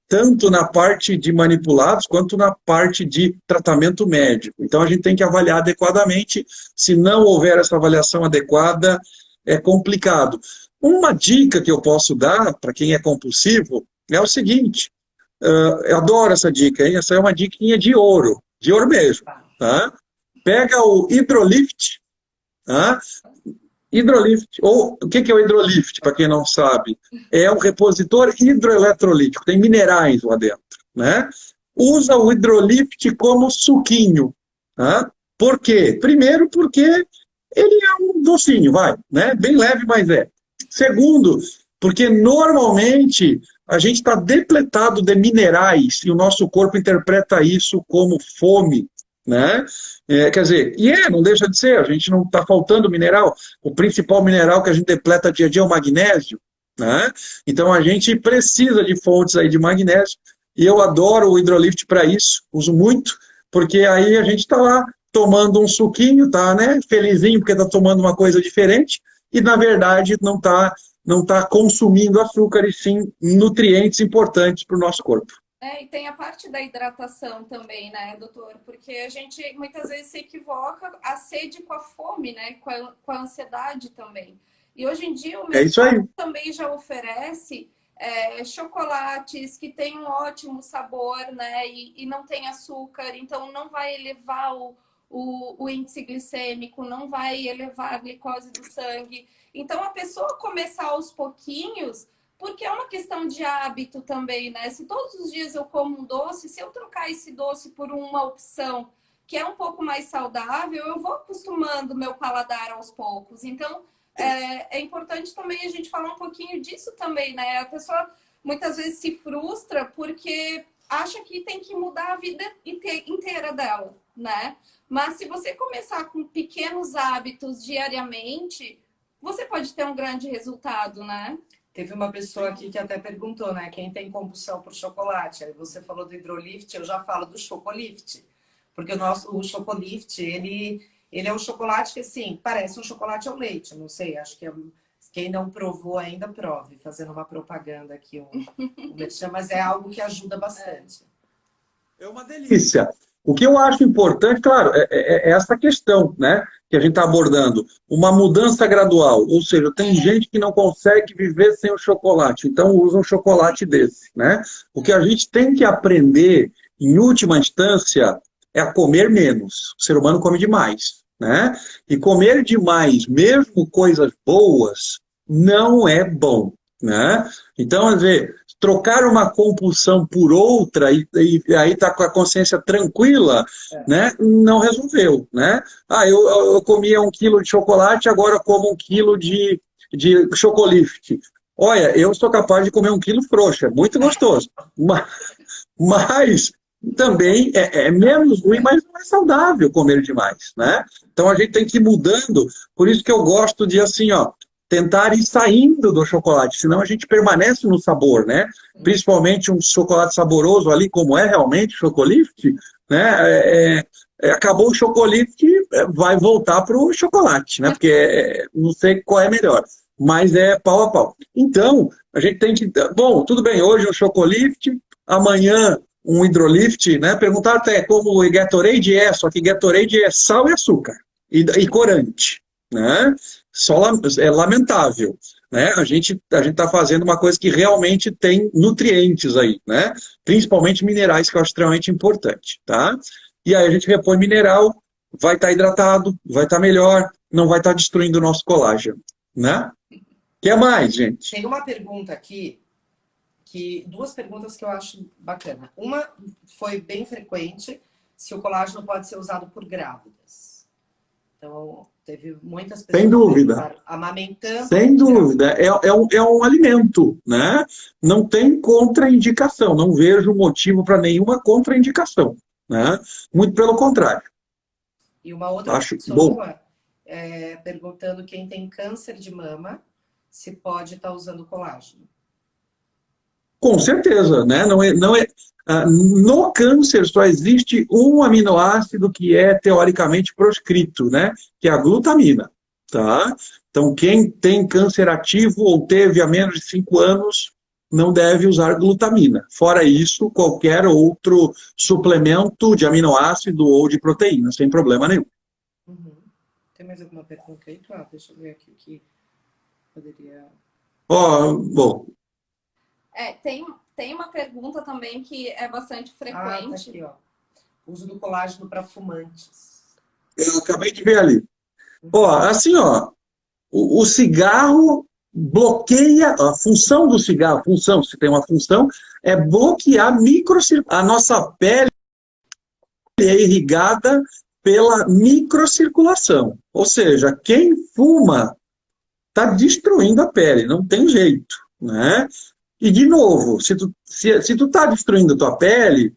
tanto na parte de manipulados quanto na parte de tratamento médico. Então a gente tem que avaliar adequadamente. Se não houver essa avaliação adequada, é complicado. Uma dica que eu posso dar para quem é compulsivo é o seguinte: uh, eu adoro essa dica, hein? essa é uma diquinha de ouro, de ouro mesmo. Tá? Pega o Hidrolift, tá? Hidrolift, ou o que é o hidrolift, para quem não sabe? É um repositor hidroeletrolítico, tem minerais lá dentro. Né? Usa o hidrolift como suquinho. Tá? Por quê? Primeiro, porque ele é um docinho, vai, né? bem leve, mas é. Segundo, porque normalmente a gente está depletado de minerais e o nosso corpo interpreta isso como fome, né? É, quer dizer, e é, não deixa de ser, a gente não está faltando mineral. O principal mineral que a gente depleta dia a dia é o magnésio. Né? Então a gente precisa de fontes aí de magnésio. E eu adoro o hidrolift para isso, uso muito, porque aí a gente está lá tomando um suquinho, tá né, felizinho porque está tomando uma coisa diferente, e na verdade não está não tá consumindo açúcar, e sim nutrientes importantes para o nosso corpo. É, e tem a parte da hidratação também, né, doutor? Porque a gente muitas vezes se equivoca a sede com a fome, né? Com a, com a ansiedade também. E hoje em dia o mercado é também já oferece é, chocolates que têm um ótimo sabor, né? E, e, não tem açúcar, então não vai elevar o, o, o índice glicêmico, não vai elevar a glicose do sangue. Então a pessoa começar aos pouquinhos porque é uma questão de hábito também, né? Se todos os dias eu como um doce, se eu trocar esse doce por uma opção que é um pouco mais saudável, eu vou acostumando meu paladar aos poucos. Então, é, é importante também a gente falar um pouquinho disso também, né? A pessoa muitas vezes se frustra porque acha que tem que mudar a vida inteira dela, né? Mas se você começar com pequenos hábitos diariamente, você pode ter um grande resultado, né? Teve uma pessoa aqui que até perguntou, né? Quem tem compulsão por chocolate? Aí você falou do hidrolift, eu já falo do chocolift. Porque o nosso o chocolift, ele, ele é um chocolate que, assim, parece um chocolate ao leite. Não sei, acho que é, quem não provou ainda, prove. Fazendo uma propaganda aqui, um, um mas é algo que ajuda bastante. É uma delícia. O que eu acho importante, claro, é, é, é essa questão, né? que a gente está abordando, uma mudança gradual, ou seja, tem gente que não consegue viver sem o chocolate, então usa um chocolate desse, né? O que a gente tem que aprender, em última instância, é a comer menos. O ser humano come demais, né? E comer demais, mesmo coisas boas, não é bom, né? Então, às vezes, trocar uma compulsão por outra e, e aí tá com a consciência tranquila, é. né? Não resolveu, né? Ah, eu, eu comia um quilo de chocolate, agora como um quilo de, de chocolate. Olha, eu sou capaz de comer um quilo frouxo, é muito gostoso. [laughs] mas, mas também é, é, menos ruim, mas não é saudável comer demais, né? Então a gente tem que ir mudando, por isso que eu gosto de assim, ó, tentar ir saindo do chocolate, senão a gente permanece no sabor, né? Principalmente um chocolate saboroso ali, como é realmente chocolate, né? É, é, é acabou o chocolate, é, vai voltar para o chocolate, né? Porque é, não sei qual é melhor, mas é pau a pau. Então, a gente tem que... Bom, tudo bem, hoje um chocolate, amanhã um hidrolift, né? Perguntaram até como o Gatorade é, só que Gatorade é sal e açúcar e, e corante, né? Só é lamentável. Né? A gente a gente está fazendo uma coisa que realmente tem nutrientes aí, né? Principalmente minerais, que eu acho extremamente importante, tá? E aí a gente repõe mineral, vai estar tá hidratado, vai estar tá melhor, não vai estar tá destruindo o nosso colágeno, né? Que mais, gente? Tem uma pergunta aqui, que duas perguntas que eu acho bacana. Uma foi bem frequente, se o colágeno pode ser usado por grávidas. Então, teve muitas pessoas Sem dúvida. amamentando. Sem dúvida. É, é, um, é um alimento, né? Não tem contraindicação. Não vejo motivo para nenhuma contraindicação. Né? Muito pelo contrário. E uma outra Acho pessoa é, perguntando quem tem câncer de mama se pode estar tá usando colágeno. Com certeza, né? Não é, não é, ah, no câncer só existe um aminoácido que é teoricamente proscrito, né? Que é a glutamina, tá? Então, quem tem câncer ativo ou teve há menos de 5 anos não deve usar glutamina. Fora isso, qualquer outro suplemento de aminoácido ou de proteína, sem problema nenhum. Uhum. Tem mais alguma pergunta aí, Cláudio? Deixa eu ver aqui o que poderia... Ó, oh, bom, é, tem, tem uma pergunta também que é bastante frequente. Ah, tá aqui, ó. Uso do colágeno para fumantes. Eu acabei de ver ali. Ó, assim, ó, o, o cigarro bloqueia, a função do cigarro, função, se tem uma função, é bloquear microcirculação. A nossa pele é irrigada pela microcirculação. Ou seja, quem fuma está destruindo a pele, não tem jeito. Né? E, de novo, se tu, se, se tu tá destruindo tua pele,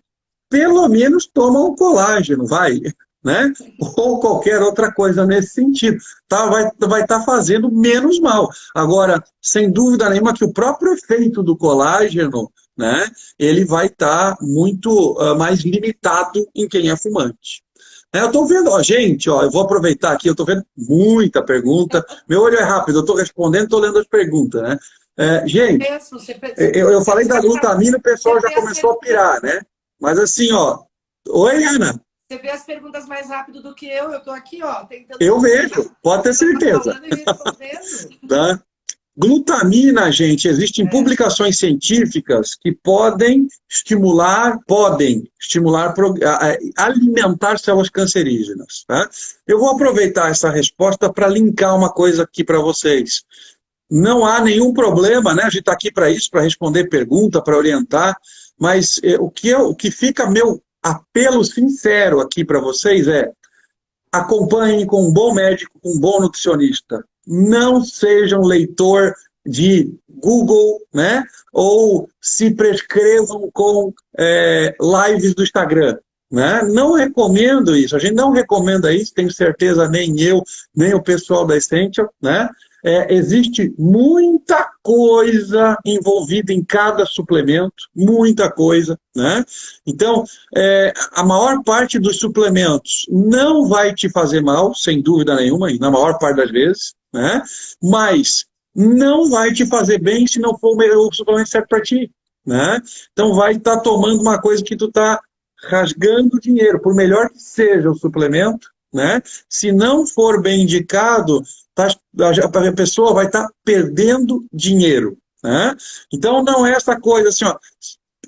pelo menos toma um colágeno, vai, [laughs] né? Ou qualquer outra coisa nesse sentido. Tá, vai estar vai tá fazendo menos mal. Agora, sem dúvida nenhuma que o próprio efeito do colágeno, né? Ele vai estar tá muito uh, mais limitado em quem é fumante. É, eu estou vendo, ó, gente, ó, eu vou aproveitar aqui, eu estou vendo muita pergunta. Meu olho é rápido, eu estou respondendo, estou lendo as perguntas, né? É, gente, eu, eu falei da glutamina, o pessoal já começou a pirar, né? Mas assim, ó. Oi, Ana. Você vê as perguntas mais rápido do que eu, eu estou aqui, ó, tentando... Eu vejo, pode ter certeza. [laughs] tá? Glutamina, gente, existem é. publicações científicas que podem estimular, podem estimular, alimentar células cancerígenas. Tá? Eu vou aproveitar essa resposta para linkar uma coisa aqui para vocês. Não há nenhum problema, né? A gente está aqui para isso, para responder pergunta, para orientar, mas eh, o, que eu, o que fica meu apelo sincero aqui para vocês é acompanhem com um bom médico, com um bom nutricionista. Não sejam leitor de Google, né? Ou se prescrevam com é, lives do Instagram. Né? Não recomendo isso, a gente não recomenda isso, tenho certeza nem eu, nem o pessoal da Essential, né? É, existe muita coisa envolvida em cada suplemento, muita coisa, né? Então, é, a maior parte dos suplementos não vai te fazer mal, sem dúvida nenhuma, e na maior parte das vezes, né? Mas não vai te fazer bem se não for o suplemento certo para ti, né? Então, vai estar tá tomando uma coisa que tu está rasgando dinheiro, por melhor que seja o suplemento, né? Se não for bem indicado, tá, a pessoa vai estar tá perdendo dinheiro. Né? Então não é essa coisa assim, ó,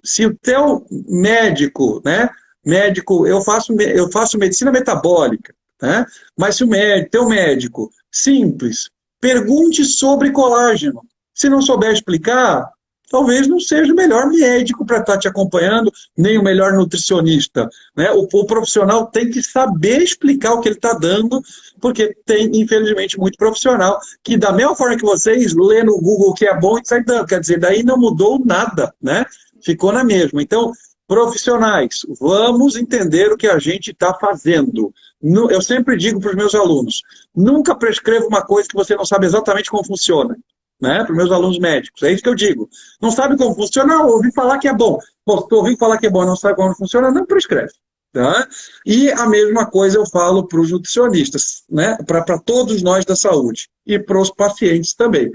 se o teu médico, né? Médico, eu faço, eu faço medicina metabólica. Né? Mas se o médico, teu médico, simples, pergunte sobre colágeno. Se não souber explicar, talvez não seja o melhor médico para estar tá te acompanhando, nem o melhor nutricionista. Né? O, o profissional tem que saber explicar o que ele está dando, porque tem, infelizmente, muito profissional que, da mesma forma que vocês, lê no Google o que é bom e sai dando. Quer dizer, daí não mudou nada, né? Ficou na mesma. Então, profissionais, vamos entender o que a gente está fazendo. Eu sempre digo para os meus alunos, nunca prescreva uma coisa que você não sabe exatamente como funciona né, para os meus alunos médicos. É isso que eu digo. Não sabe como funciona, ouvi falar que é bom. Tu ouviu falar que é bom, não sabe como funciona, não prescreve. Tá? E a mesma coisa eu falo para os nutricionistas, né? para todos nós da saúde e para os pacientes também.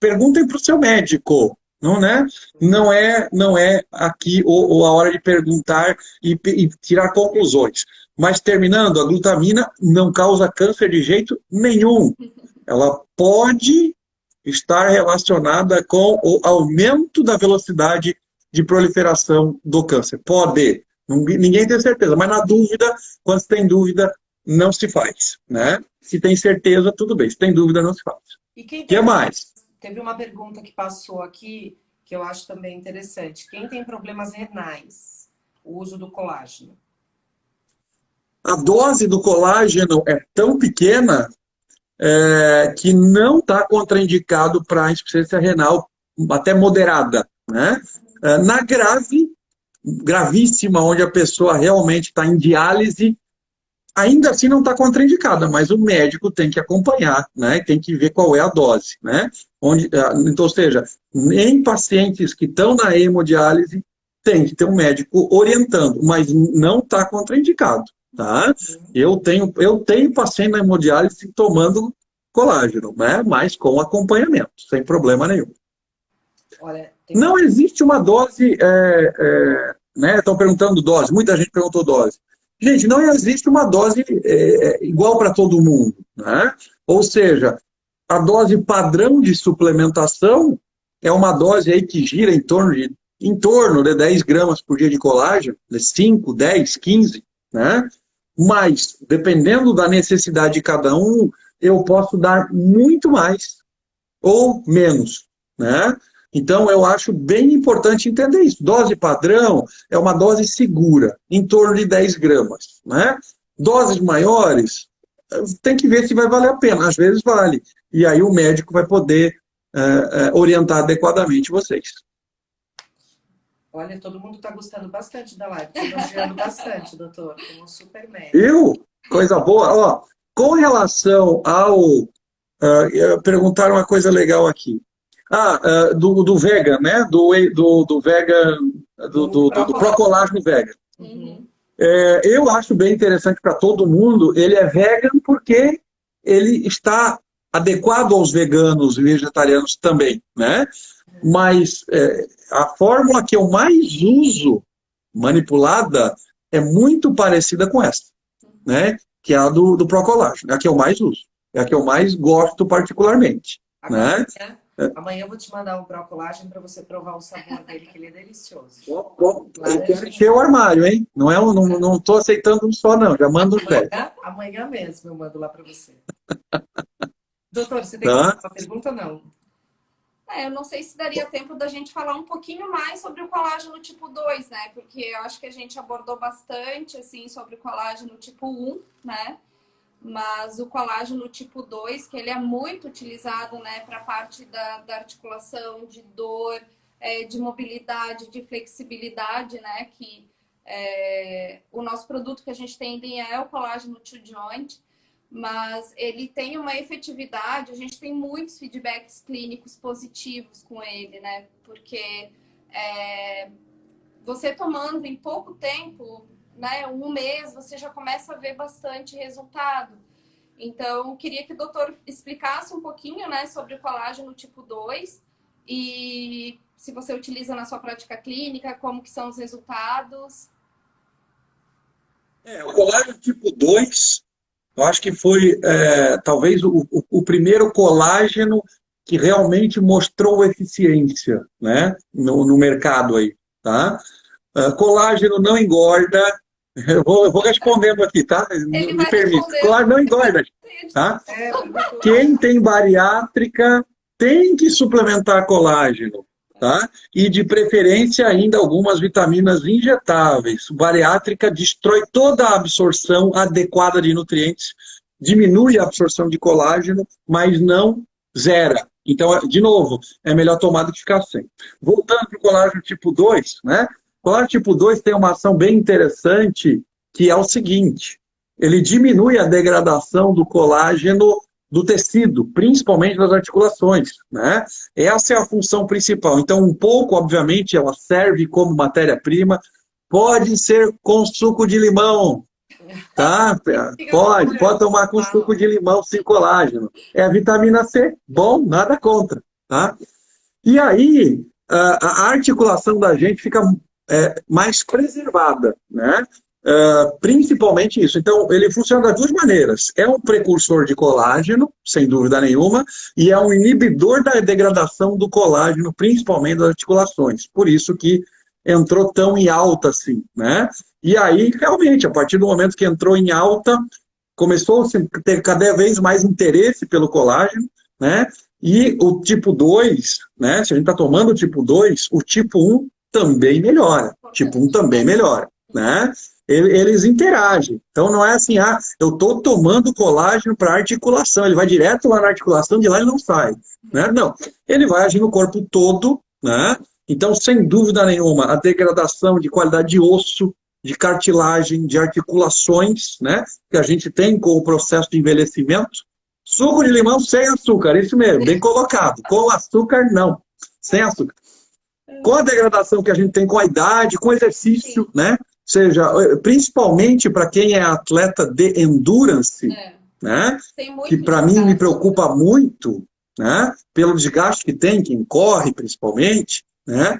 Perguntem para o seu médico, não, né? não, é, não é aqui ou, ou a hora de perguntar e, e tirar conclusões. Mas terminando, a glutamina não causa câncer de jeito nenhum. Ela pode estar relacionada com o aumento da velocidade de proliferação do câncer. Pode, ninguém tem certeza, mas na dúvida, quando se tem dúvida, não se faz. Né? Se tem certeza, tudo bem. Se tem dúvida, não se faz. E quem que mais? Teve uma pergunta que passou aqui, que eu acho também interessante. Quem tem problemas renais, o uso do colágeno? A dose do colágeno é tão pequena é, que não está contraindicado para insuficiência renal até moderada. Né? É, na grave, gravíssima, onde a pessoa realmente está em diálise, ainda assim não está contraindicada, mas o médico tem que acompanhar, né? tem que ver qual é a dose. Né? Onde, é, então, ou seja, em pacientes que estão na hemodiálise, tem que ter um médico orientando, mas não está contraindicado. Tá? Eu tenho, eu tenho paciente na hemodiálise tomando colágeno, né? mas com acompanhamento, sem problema nenhum. Olha. Não existe uma dose, é, é, né? Estão perguntando dose, muita gente perguntou dose. Gente, não existe uma dose é, igual para todo mundo, né? Ou seja, a dose padrão de suplementação é uma dose aí que gira em torno de em torno de 10 gramas por dia de colágeno, de 5, 10, 15, né? Mas, dependendo da necessidade de cada um, eu posso dar muito mais ou menos, né? Então, eu acho bem importante entender isso. Dose padrão é uma dose segura, em torno de 10 gramas, né? Doses maiores, tem que ver se vai valer a pena. Às vezes vale. E aí o médico vai poder é, é, orientar adequadamente vocês. Olha, todo mundo está gostando bastante da live, está elogiando bastante, doutor, como um super médico. Eu? Coisa boa. Ó, com relação ao... Uh, perguntaram uma coisa legal aqui. Ah, uh, do, do vegan, né? Do, do, do vegan, do, do, do, do procolágeno vegan. Uhum. É, eu acho bem interessante para todo mundo. Ele é vegan porque ele está adequado aos veganos e vegetarianos também, né? Mas é, a fórmula que eu mais uso, manipulada, é muito parecida com essa, né? Que é a do, do Procolágeno, é a que eu mais uso. É a que eu mais gosto particularmente, Amanhã, né? Amanhã eu vou te mandar um Procolágeno para você provar o sabor dele, que ele é delicioso. Bom, bom, eu quero encher o armário, hein? Não é, não, não tô aceitando um só, não. Já mando um pé. Amanhã mesmo eu mando lá para você. [laughs] Doutor, você tem tá. uma pergunta ou não? É, eu não sei se daria tempo da gente falar um pouquinho mais sobre o colágeno tipo 2, né? Porque eu acho que a gente abordou bastante, assim, sobre o colágeno tipo 1, né? Mas o colágeno tipo 2, que ele é muito utilizado, né? Para parte da, da, articulação, de dor, é, de mobilidade, de flexibilidade, né? Que é, o nosso produto que a gente tem é o colágeno to joint mas ele tem uma efetividade, a gente tem muitos feedbacks clínicos positivos com ele, né? Porque é, você tomando em pouco tempo, né, um mês, você já começa a ver bastante resultado. Então, queria que o doutor explicasse um pouquinho, né, sobre o colágeno tipo 2 e se você utiliza na sua prática clínica, como que são os resultados. É, o colágeno tipo 2 eu acho que foi é, talvez o, o, primeiro colágeno que realmente mostrou eficiência né, no, no mercado aí. Tá? Uh, colágeno não engorda, Eu vou, eu vou respondendo aqui, tá? Ele Me permite. Claro, não engorda, tá? Quem tem bariátrica tem que suplementar colágeno, tá? E de preferência ainda algumas vitaminas injetáveis. Bariátrica destrói toda a absorção adequada de nutrientes, diminui a absorção de colágeno, mas não zera. Então, de novo, é melhor tomar do que ficar sem. Voltando para o colágeno tipo 2, né? O colágeno tipo 2 tem uma ação bem interessante, que é o seguinte, ele diminui a degradação do colágeno do tecido, principalmente das articulações, né? Essa é a função principal. Então, um pouco, obviamente, ela serve como matéria-prima, pode ser com suco de limão, tá? Pode, pode tomar com suco de limão sem colágeno. É a vitamina C, bom, nada contra, tá? E aí, a articulação da gente fica é, mais preservada, né? Uh, principalmente isso. Então, ele funciona das duas maneiras. É um precursor de colágeno, sem dúvida nenhuma, e é um inibidor da degradação do colágeno, principalmente das articulações. Por isso que entrou tão em alta assim, né? E aí, realmente, a partir do momento que entrou em alta, começou a ter cada vez mais interesse pelo colágeno, né? E o tipo 2, né? Se a gente está tomando o tipo 2, o tipo 1 também melhora. Tipo 1 também melhora, né? Eles interagem. Então não é assim, ah, eu estou tomando colágeno para articulação, ele vai direto lá na articulação, de lá ele não sai. Né? Não, ele vai agir no corpo todo, né? Então, sem dúvida nenhuma, a degradação de qualidade de osso, de cartilagem, de articulações, né? Que a gente tem com o processo de envelhecimento. Suco de limão sem açúcar, isso mesmo, bem colocado. Com açúcar, não. Sem açúcar. Com a degradação que a gente tem com a idade, com exercício, né? Seja, principalmente para quem é atleta de endurance, é. né? que para mim me preocupa muito, né? pelo desgaste que tem, quem corre principalmente, né?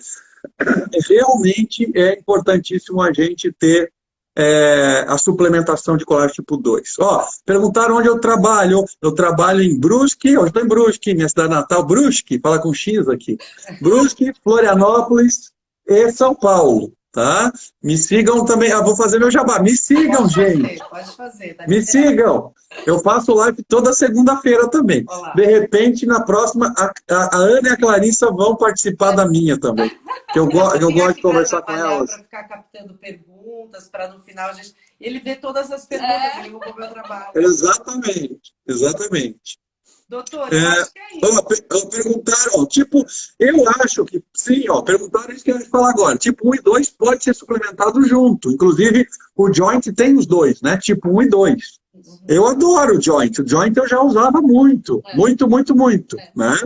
realmente é importantíssimo a gente ter é, a suplementação de colágeno tipo 2. Ó, perguntaram onde eu trabalho. Eu trabalho em Brusque, hoje estou em Brusque, minha cidade natal, Brusque, fala com X aqui. Brusque, Florianópolis e São Paulo tá? Me sigam também, ah, vou fazer meu jabá, me sigam, pode gente. Fazer, pode fazer. Tá me sigam. Eu faço live toda segunda-feira também. Olá. De repente, na próxima, a, a, a, Ana e a Clarissa vão participar da minha também. Que eu, go, eu gosto de conversar com elas. Para ficar captando perguntas, para no final a gente... Ele vê todas as perguntas, é. ele o meu trabalho. Exatamente, exatamente. Doutor, é, acho que é isso. Ó, perguntaram, tipo, eu acho que sim, ó, perguntaram isso que eu ia falar agora. Tipo 1 e 2 pode ser suplementado junto. Inclusive, o joint tem os dois, né? Tipo 1 e 2. Uhum. Eu adoro o joint. O joint eu já usava muito. É. Muito, muito, muito. É. Né?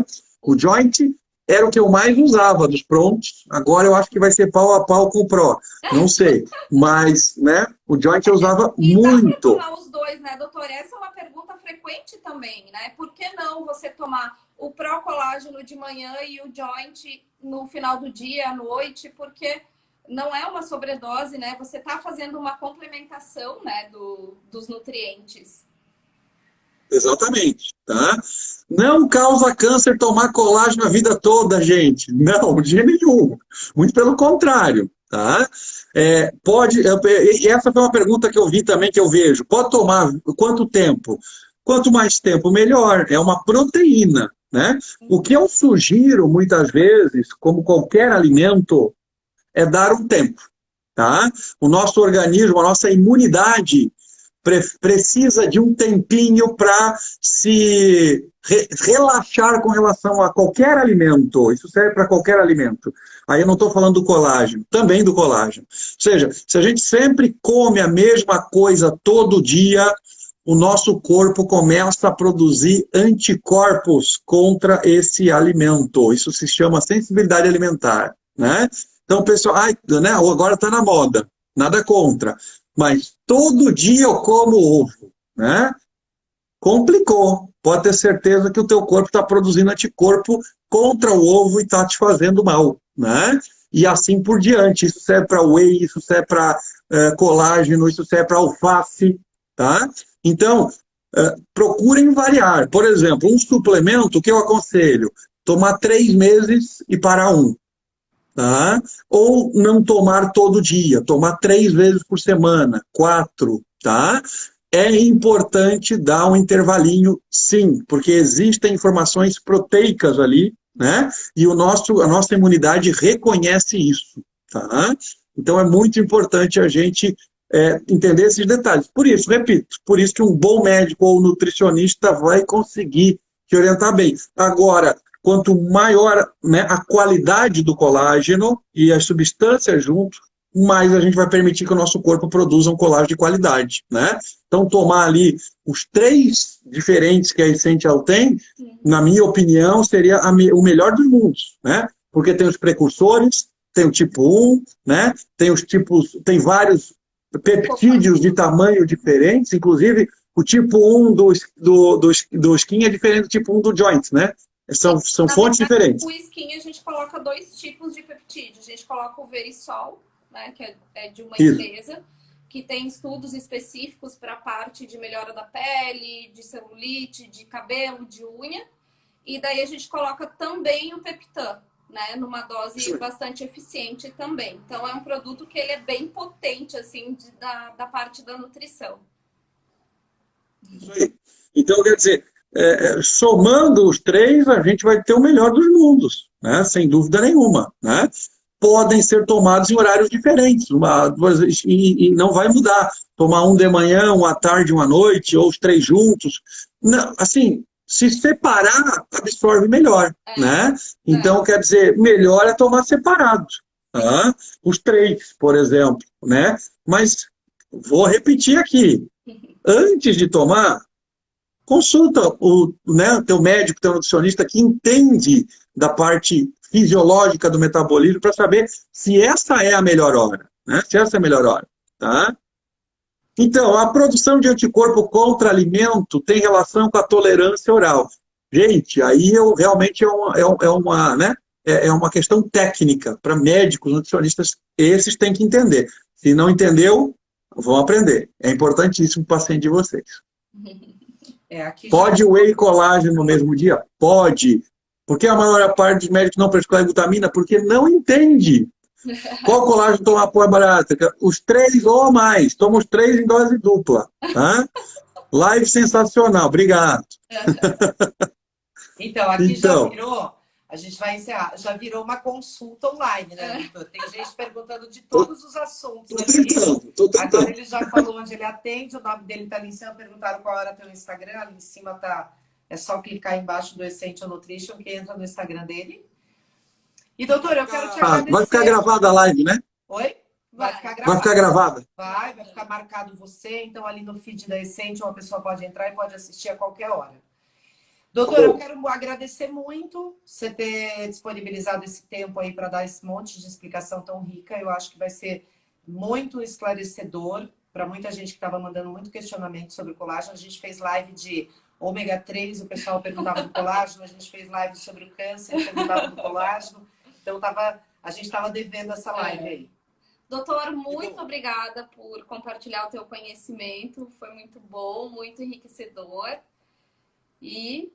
O joint era o que eu mais usava dos prontos. Agora eu acho que vai ser pau a pau com o Pro. Não sei. Mas, né, o Joint eu usava e muito. Dá os dois, né, doutor? Essa é uma pergunta frequente também, né? Por que não você tomar o Pro Colágeno de manhã e o Joint no final do dia, à noite? Porque não é uma sobredose, né? Você está fazendo uma complementação, né, do, dos nutrientes. Exatamente, tá? Não causa câncer tomar colágeno a vida toda, gente. Não, de nenhum. Muito pelo contrário, tá? É, pode, essa foi uma pergunta que eu vi também, que eu vejo. Pode tomar quanto tempo? Quanto mais tempo, melhor. É uma proteína, né? O que eu sugiro, muitas vezes, como qualquer alimento, é dar um tempo, tá? O nosso organismo, a nossa imunidade pre precisa de um tempinho para se re relaxar com relação a qualquer alimento. Isso serve para qualquer alimento. Aí eu não estou falando do colágeno, também do colágeno. Ou seja, se a gente sempre come a mesma coisa todo dia, o nosso corpo começa a produzir anticorpos contra esse alimento. Isso se chama sensibilidade alimentar. Né? Então, pessoal, ai, né, agora está na moda. Nada contra mas todo dia eu como ovo, né? Complicou. Pode ter certeza que o teu corpo está produzindo anticorpo contra o ovo e está te fazendo mal, né? E assim por diante. Isso serve para whey, isso serve para uh, colágeno, isso serve para alface, tá? Então, uh, procurem variar. Por exemplo, um suplemento que eu aconselho, tomar três meses e parar um. Tá? Ou não tomar todo dia, tomar três vezes por semana, quatro, tá? É importante dar um intervalinho, sim, porque existem informações proteicas ali, né? E o nosso, a nossa imunidade reconhece isso, tá? Então é muito importante a gente é, entender esses detalhes. Por isso, repito, por isso que um bom médico ou nutricionista vai conseguir te orientar bem. Agora, quanto maior né, a qualidade do colágeno e as substâncias junto, mais a gente vai permitir que o nosso corpo produza um colágeno de qualidade, né? Então, tomar ali os três diferentes que a Essential tem, na minha opinião, seria o melhor dos mundos, né? Porque tem os precursores, tem o tipo 1, né? Tem os tipos, tem vários peptídeos de tamanho diferentes, inclusive o tipo 1 do, do, do, do skin é diferente do tipo 1 do joint, né? São, são fontes verdade, diferentes. O skin a gente coloca dois tipos de peptídeo. A gente coloca o Verisol, né, que é, é de uma Isso. empresa, que tem estudos específicos para a parte de melhora da pele, de celulite, de cabelo, de unha. E daí a gente coloca também o Peptan, né, numa dose Sim. bastante eficiente também. Então é um produto que ele é bem potente assim de, da, da parte da nutrição. Isso aí. Então quer dizer, é, é, somando os três, a gente vai ter o melhor dos mundos, né? sem dúvida nenhuma. Né? Podem ser tomados em horários diferentes, uma, duas, e, e, não vai mudar. Tomar um de manhã, um à tarde, um à noite, ou os três juntos. Não, assim, se separar, absorve melhor, é. né? Então, é. quer dizer, melhor é tomar separado. Tá? Os três, por exemplo, né? Mas vou repetir aqui. [laughs] Antes de tomar, consulta o né, teu médico, teu nutricionista que entende da parte fisiológica do metabolismo para saber se essa é a melhor hora, né? Se essa é a melhor hora, tá? Então, a produção de anticorpo contra alimento tem relação com a tolerância oral. Gente, aí eu, realmente é uma, é, é uma, né, é, é uma questão técnica para médicos, nutricionistas, esses têm que entender. Se não entendeu, vão aprender. É importantíssimo o paciente de vocês. [laughs] É, Pode já... whey colágeno no mesmo dia? Pode. Por que a maior parte dos médicos não prescreve vitamina? Porque não entende. [laughs] Qual colágeno toma apoio barato? Os três ou mais. Toma os três em dose dupla. Tá? Live sensacional. Obrigado. [laughs] Então, aqui então, já virou, a gente vai encerrar, já virou uma consulta online, né, Vitor? Tem gente perguntando de todos os assuntos. Tô tentando, tô tentando. Agora ele já falou onde ele atende, o nome dele está ali em cima, perguntaram qual era teu Instagram, ali em cima tá, é só clicar embaixo do Essential Nutrition que entra no Instagram dele. E, doutor, eu quero te ah, agradecer. Vai ficar gravada a live, né? Oi? Vai ficar gravada. Vai ficar gravada. Vai, vai ficar marcado você. Então, ali no feed da Essential, uma pessoa pode entrar e pode assistir a qualquer hora. Doutor, eu quero agradecer muito você ter disponibilizado esse tempo aí para dar esse monte de explicação tão rica. Eu acho que vai ser muito esclarecedor para muita gente que estava mandando muito questionamento sobre colágeno. A gente fez live de ômega 3, o pessoal perguntava do colágeno. A gente fez live sobre o câncer, perguntava do colágeno. Então, tava, a gente estava devendo essa live aí. Doutor, muito obrigada por compartilhar o teu conhecimento. Foi muito bom, muito enriquecedor. E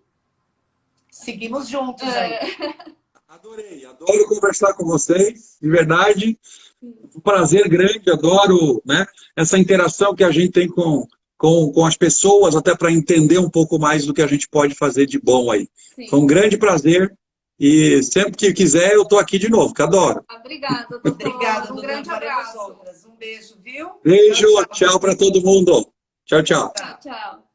seguimos juntos aí. É. [laughs] Adorei, adoro conversar com vocês, de verdade. Um prazer grande, adoro né, essa interação que a gente tem com, com, com as pessoas, até para entender um pouco mais do que a gente pode fazer de bom aí. Sim. Foi um grande prazer e sempre que quiser, eu estou aqui de novo, que adoro. Obrigada, doutor. Obrigada, um grande abraço. Um beijo, viu? Beijo, tchau, tchau para todo mundo. Tchau, tchau. Tchau, tchau.